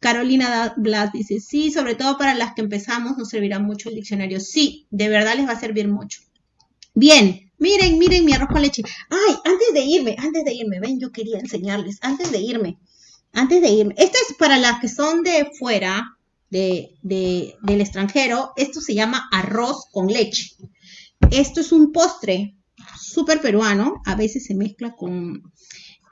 Carolina Blas dice, sí, sobre todo para las que empezamos nos servirá mucho el diccionario. Sí, de verdad les va a servir mucho. Bien, miren, miren mi arroz con leche. Ay, antes de irme, antes de irme, ven, yo quería enseñarles, antes de irme, antes de irme. Esto es para las que son de fuera, de, del extranjero, esto se llama arroz con leche. Esto es un postre súper peruano, a veces se mezcla con,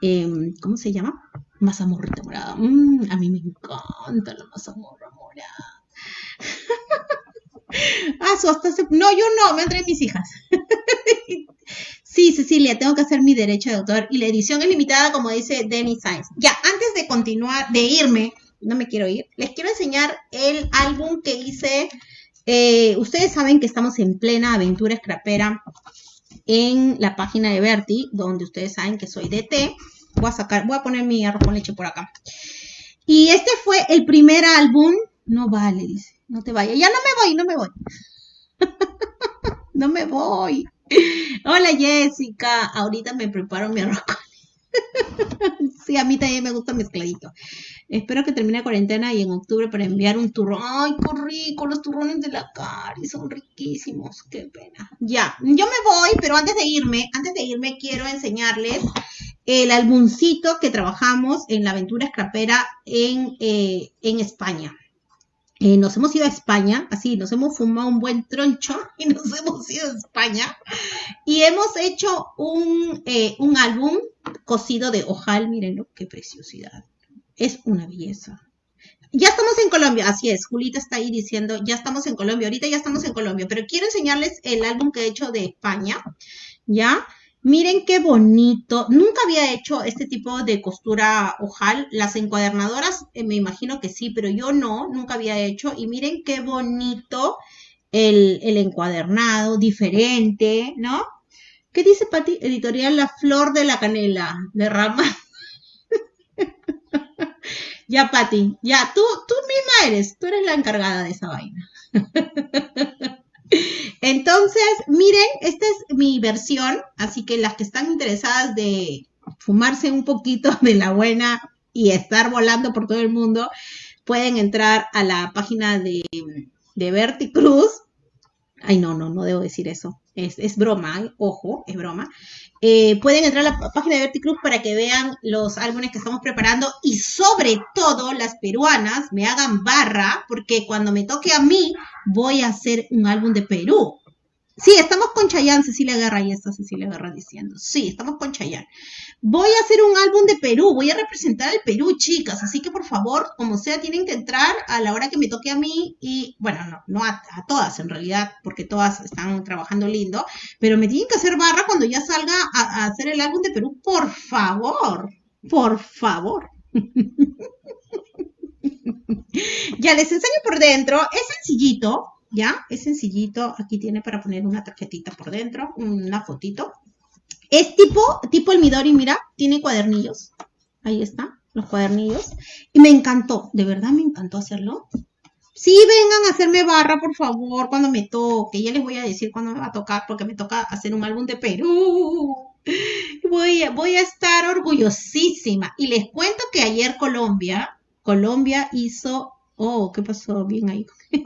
em, ¿cómo se llama? Mazamorrita morada. Mm, a mí me encanta la mazamorra morada. ah, hasta No, yo no, me entré mis hijas. sí, Cecilia, tengo que hacer mi derecho de autor y la edición es limitada, como dice Denny Sainz. Ya, antes de continuar, de irme, no me quiero ir. Les quiero enseñar el álbum que hice. Eh, ustedes saben que estamos en plena aventura scrapera en la página de Berti, donde ustedes saben que soy DT. Voy a sacar, voy a poner mi arroz con leche por acá. Y este fue el primer álbum. No vale, dice. No te vayas. Ya no me voy, no me voy. no me voy. Hola Jessica. Ahorita me preparo mi arroz con sí, a mí también me gusta mezcladito. Espero que termine la cuarentena y en octubre para enviar un turrón. ¡Ay, qué rico! Los turrones de la Cari son riquísimos. ¡Qué pena! Ya, yo me voy, pero antes de irme, antes de irme quiero enseñarles el albumcito que trabajamos en la aventura escrapera en, eh, en España. Eh, nos hemos ido a España, así, nos hemos fumado un buen troncho y nos hemos ido a España. Y hemos hecho un, eh, un álbum cosido de ojal, mírenlo, qué preciosidad. Es una belleza. Ya estamos en Colombia, así es, Julita está ahí diciendo, ya estamos en Colombia, ahorita ya estamos en Colombia, pero quiero enseñarles el álbum que he hecho de España, ¿ya? Miren qué bonito. Nunca había hecho este tipo de costura ojal. Las encuadernadoras, eh, me imagino que sí, pero yo no, nunca había hecho. Y miren qué bonito el, encuadernado, diferente, ¿no? ¿Qué dice Pati? Editorial La Flor de la Canela, de Rama. ya, Pati, ya, tú, tú misma eres, tú eres la encargada de esa vaina. Entonces, miren, esta es mi versión, así que las que están interesadas de fumarse un poquito de la buena y estar volando por todo el mundo, pueden entrar a la página de, de Berti Cruz. Ay, no, no, no debo decir eso. Es, broma, ¿eh? ojo, es broma. Eh, pueden entrar a la página de Verticruz para que vean los álbumes que estamos preparando y sobre todo las peruanas me hagan barra porque cuando me toque a mí voy a hacer un álbum de Perú. Sí, estamos con Chayanne, Cecilia Guerra, y está Cecilia Guerra diciendo. Sí, estamos con Chayanne. Voy a hacer un álbum de Perú, voy a representar al Perú, chicas, así que por favor, como sea, tienen que entrar a la hora que me toque a mí y, bueno, no, no a, todas en realidad, porque todas están trabajando lindo, pero me tienen que hacer barra cuando ya salga a, hacer el álbum de Perú, por favor, por favor. ya les enseño por dentro, es sencillito, ¿ya? Es sencillito, aquí tiene para poner una tarjetita por dentro, una fotito. Es tipo, tipo el Midori, mira, tiene cuadernillos. Ahí está, los cuadernillos. Y me encantó, de verdad me encantó hacerlo. Sí, vengan a hacerme barra, por favor, cuando me toque. Ya les voy a decir cuándo me va a tocar, porque me toca hacer un álbum de Perú. Voy a, voy a estar orgullosísima. Y les cuento que ayer Colombia, Colombia hizo Oh, ¿qué pasó? Bien ahí.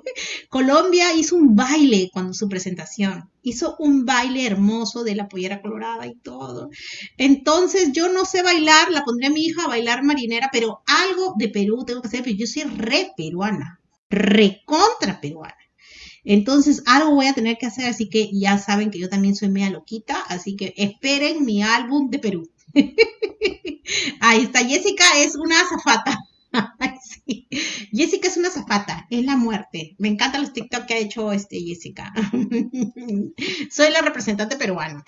Colombia hizo un baile cuando su presentación. Hizo un baile hermoso de la pollera colorada y todo. Entonces, yo no sé bailar, la pondré a mi hija a bailar marinera, pero algo de Perú tengo que hacer, pero yo soy re peruana, re contra peruana. Entonces, algo voy a tener que hacer, así que ya saben que yo también soy media loquita, así que esperen mi álbum de Perú. Ahí está, Jessica es una azafata. Jessica es una zapata, es la muerte. Me encantan los TikTok que ha hecho este Jessica. Soy la representante peruana.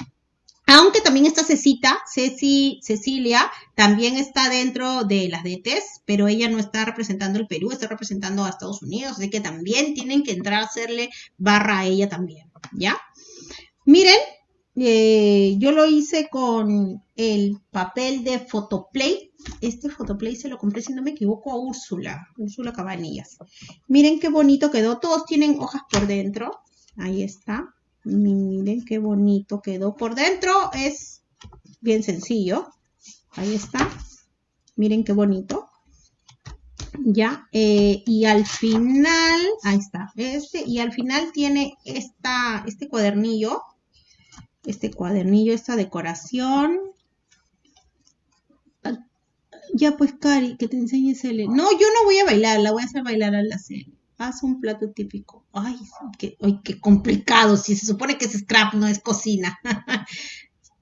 Aunque también está Cecita, Ceci, Cecilia, también está dentro de las DTs, pero ella no está representando el Perú, está representando a Estados Unidos, así que también tienen que entrar a hacerle barra a ella también, ¿ya? Miren, eh, yo lo hice con el papel de Photoplay. Este Photoplay se lo compré, si no me equivoco, a Úrsula, Úrsula Cabanillas. Miren qué bonito quedó. Todos tienen hojas por dentro. Ahí está. Miren qué bonito quedó por dentro. Es bien sencillo. Ahí está. Miren qué bonito. Ya, eh, y al final, ahí está, este, y al final tiene esta, este cuadernillo este cuadernillo, esta decoración. Ya pues, Cari, que te enseñes el... No, yo no voy a bailar, la voy a hacer bailar a la serie. Haz un plato típico. Ay, qué, complicado. Si se supone que es scrap, no es cocina.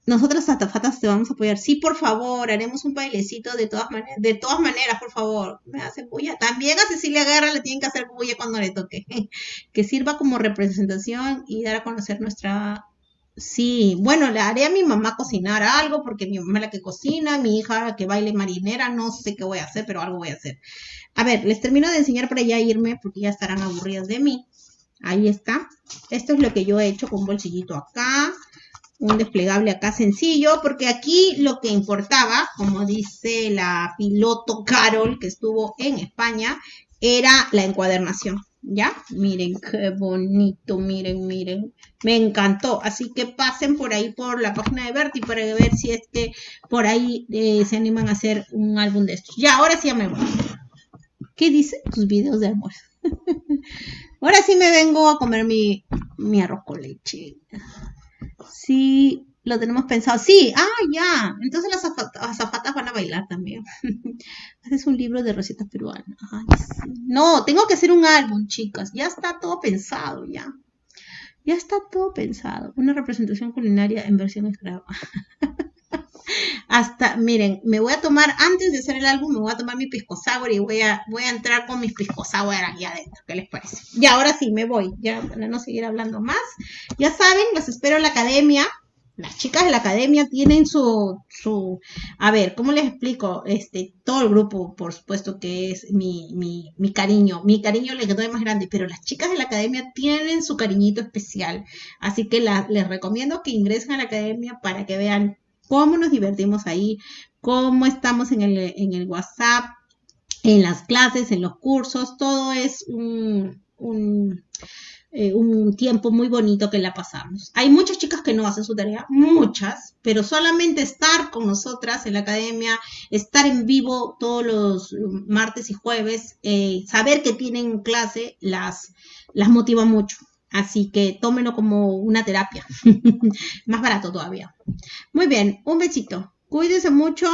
Nosotras atafatas te vamos a apoyar. Sí, por favor, haremos un bailecito de todas maneras, de todas maneras, por favor. Me hacen bulla. También a Cecilia Guerra le tienen que hacer bulla cuando le toque. Que sirva como representación y dar a conocer nuestra Sí, bueno, le haré a mi mamá cocinar algo porque mi mamá es la que cocina, mi hija que baile marinera, no sé qué voy a hacer, pero algo voy a hacer. A ver, les termino de enseñar para ya irme porque ya estarán aburridas de mí. Ahí está. Esto es lo que yo he hecho con un bolsillito acá, un desplegable acá sencillo, porque aquí lo que importaba, como dice la piloto Carol que estuvo en España, era la encuadernación. ¿Ya? Miren qué bonito, miren, miren. Me encantó. Así que pasen por ahí por la página de Berti para ver si es que por ahí eh, se animan a hacer un álbum de estos. Ya, ahora sí me voy. ¿Qué dice? Tus videos de almuerzo. ahora sí me vengo a comer mi, mi arroz con leche. Sí, lo tenemos pensado. Sí, ah, ya. Entonces las azafatas, van a bailar también. Haces un libro de recetas peruanas. No, tengo que hacer un álbum, chicas. Ya está todo pensado, ya. Ya está todo pensado. Una representación culinaria en versión esclava. Hasta, miren, me voy a tomar, antes de hacer el álbum, me voy a tomar mi pisco sour y voy a, voy a entrar con mis pisco sour aquí adentro. ¿Qué les parece? Y ahora sí, me voy, ya para no seguir hablando más. Ya saben, los espero en la academia las chicas de la academia tienen su, su, a ver, ¿cómo les explico? Este, todo el grupo, por supuesto que es mi, mi, mi cariño, mi cariño le quedó más grande, pero las chicas de la academia tienen su cariñito especial, así que les recomiendo que ingresen a la academia para que vean cómo nos divertimos ahí, cómo estamos en el, en el WhatsApp, en las clases, en los cursos, todo es un, un eh, un tiempo muy bonito que la pasamos. Hay muchas chicas que no hacen su tarea, muchas, pero solamente estar con nosotras en la academia, estar en vivo todos los martes y jueves, eh, saber que tienen clase, las, las motiva mucho. Así que tómenlo como una terapia. Más barato todavía. Muy bien, un besito. Cuídense mucho.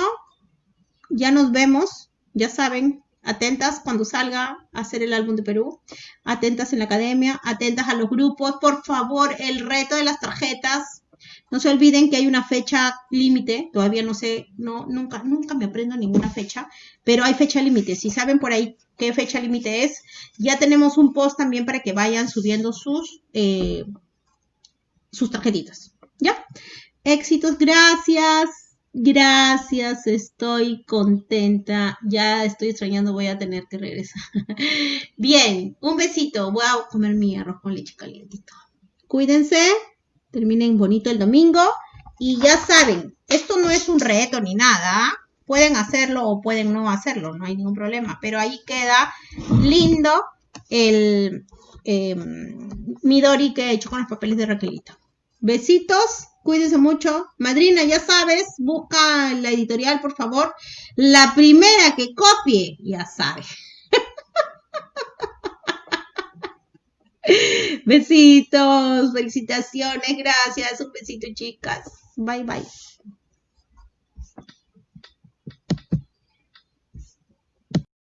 Ya nos vemos. Ya saben, atentas cuando salga a hacer el álbum de Perú, atentas en la academia, atentas a los grupos, por favor, el reto de las tarjetas. No se olviden que hay una fecha límite, todavía no sé, no, nunca, nunca me aprendo ninguna fecha, pero hay fecha límite. Si saben por ahí qué fecha límite es, ya tenemos un post también para que vayan subiendo sus, eh, sus tarjetitas. ¿Ya? Éxitos, gracias. Gracias, estoy contenta. Ya estoy extrañando, voy a tener que regresar. Bien, un besito. Voy a comer mi arroz con leche calientito. Cuídense, terminen bonito el domingo. Y ya saben, esto no es un reto ni nada. Pueden hacerlo o pueden no hacerlo, no hay ningún problema. Pero ahí queda lindo el em, Midori que he hecho con los papeles de Raquelita. Besitos. Cuídense mucho. Madrina, ya sabes, busca la editorial, por favor. La primera que copie, ya sabe. Besitos, felicitaciones, gracias. Un besito, chicas. Bye, bye.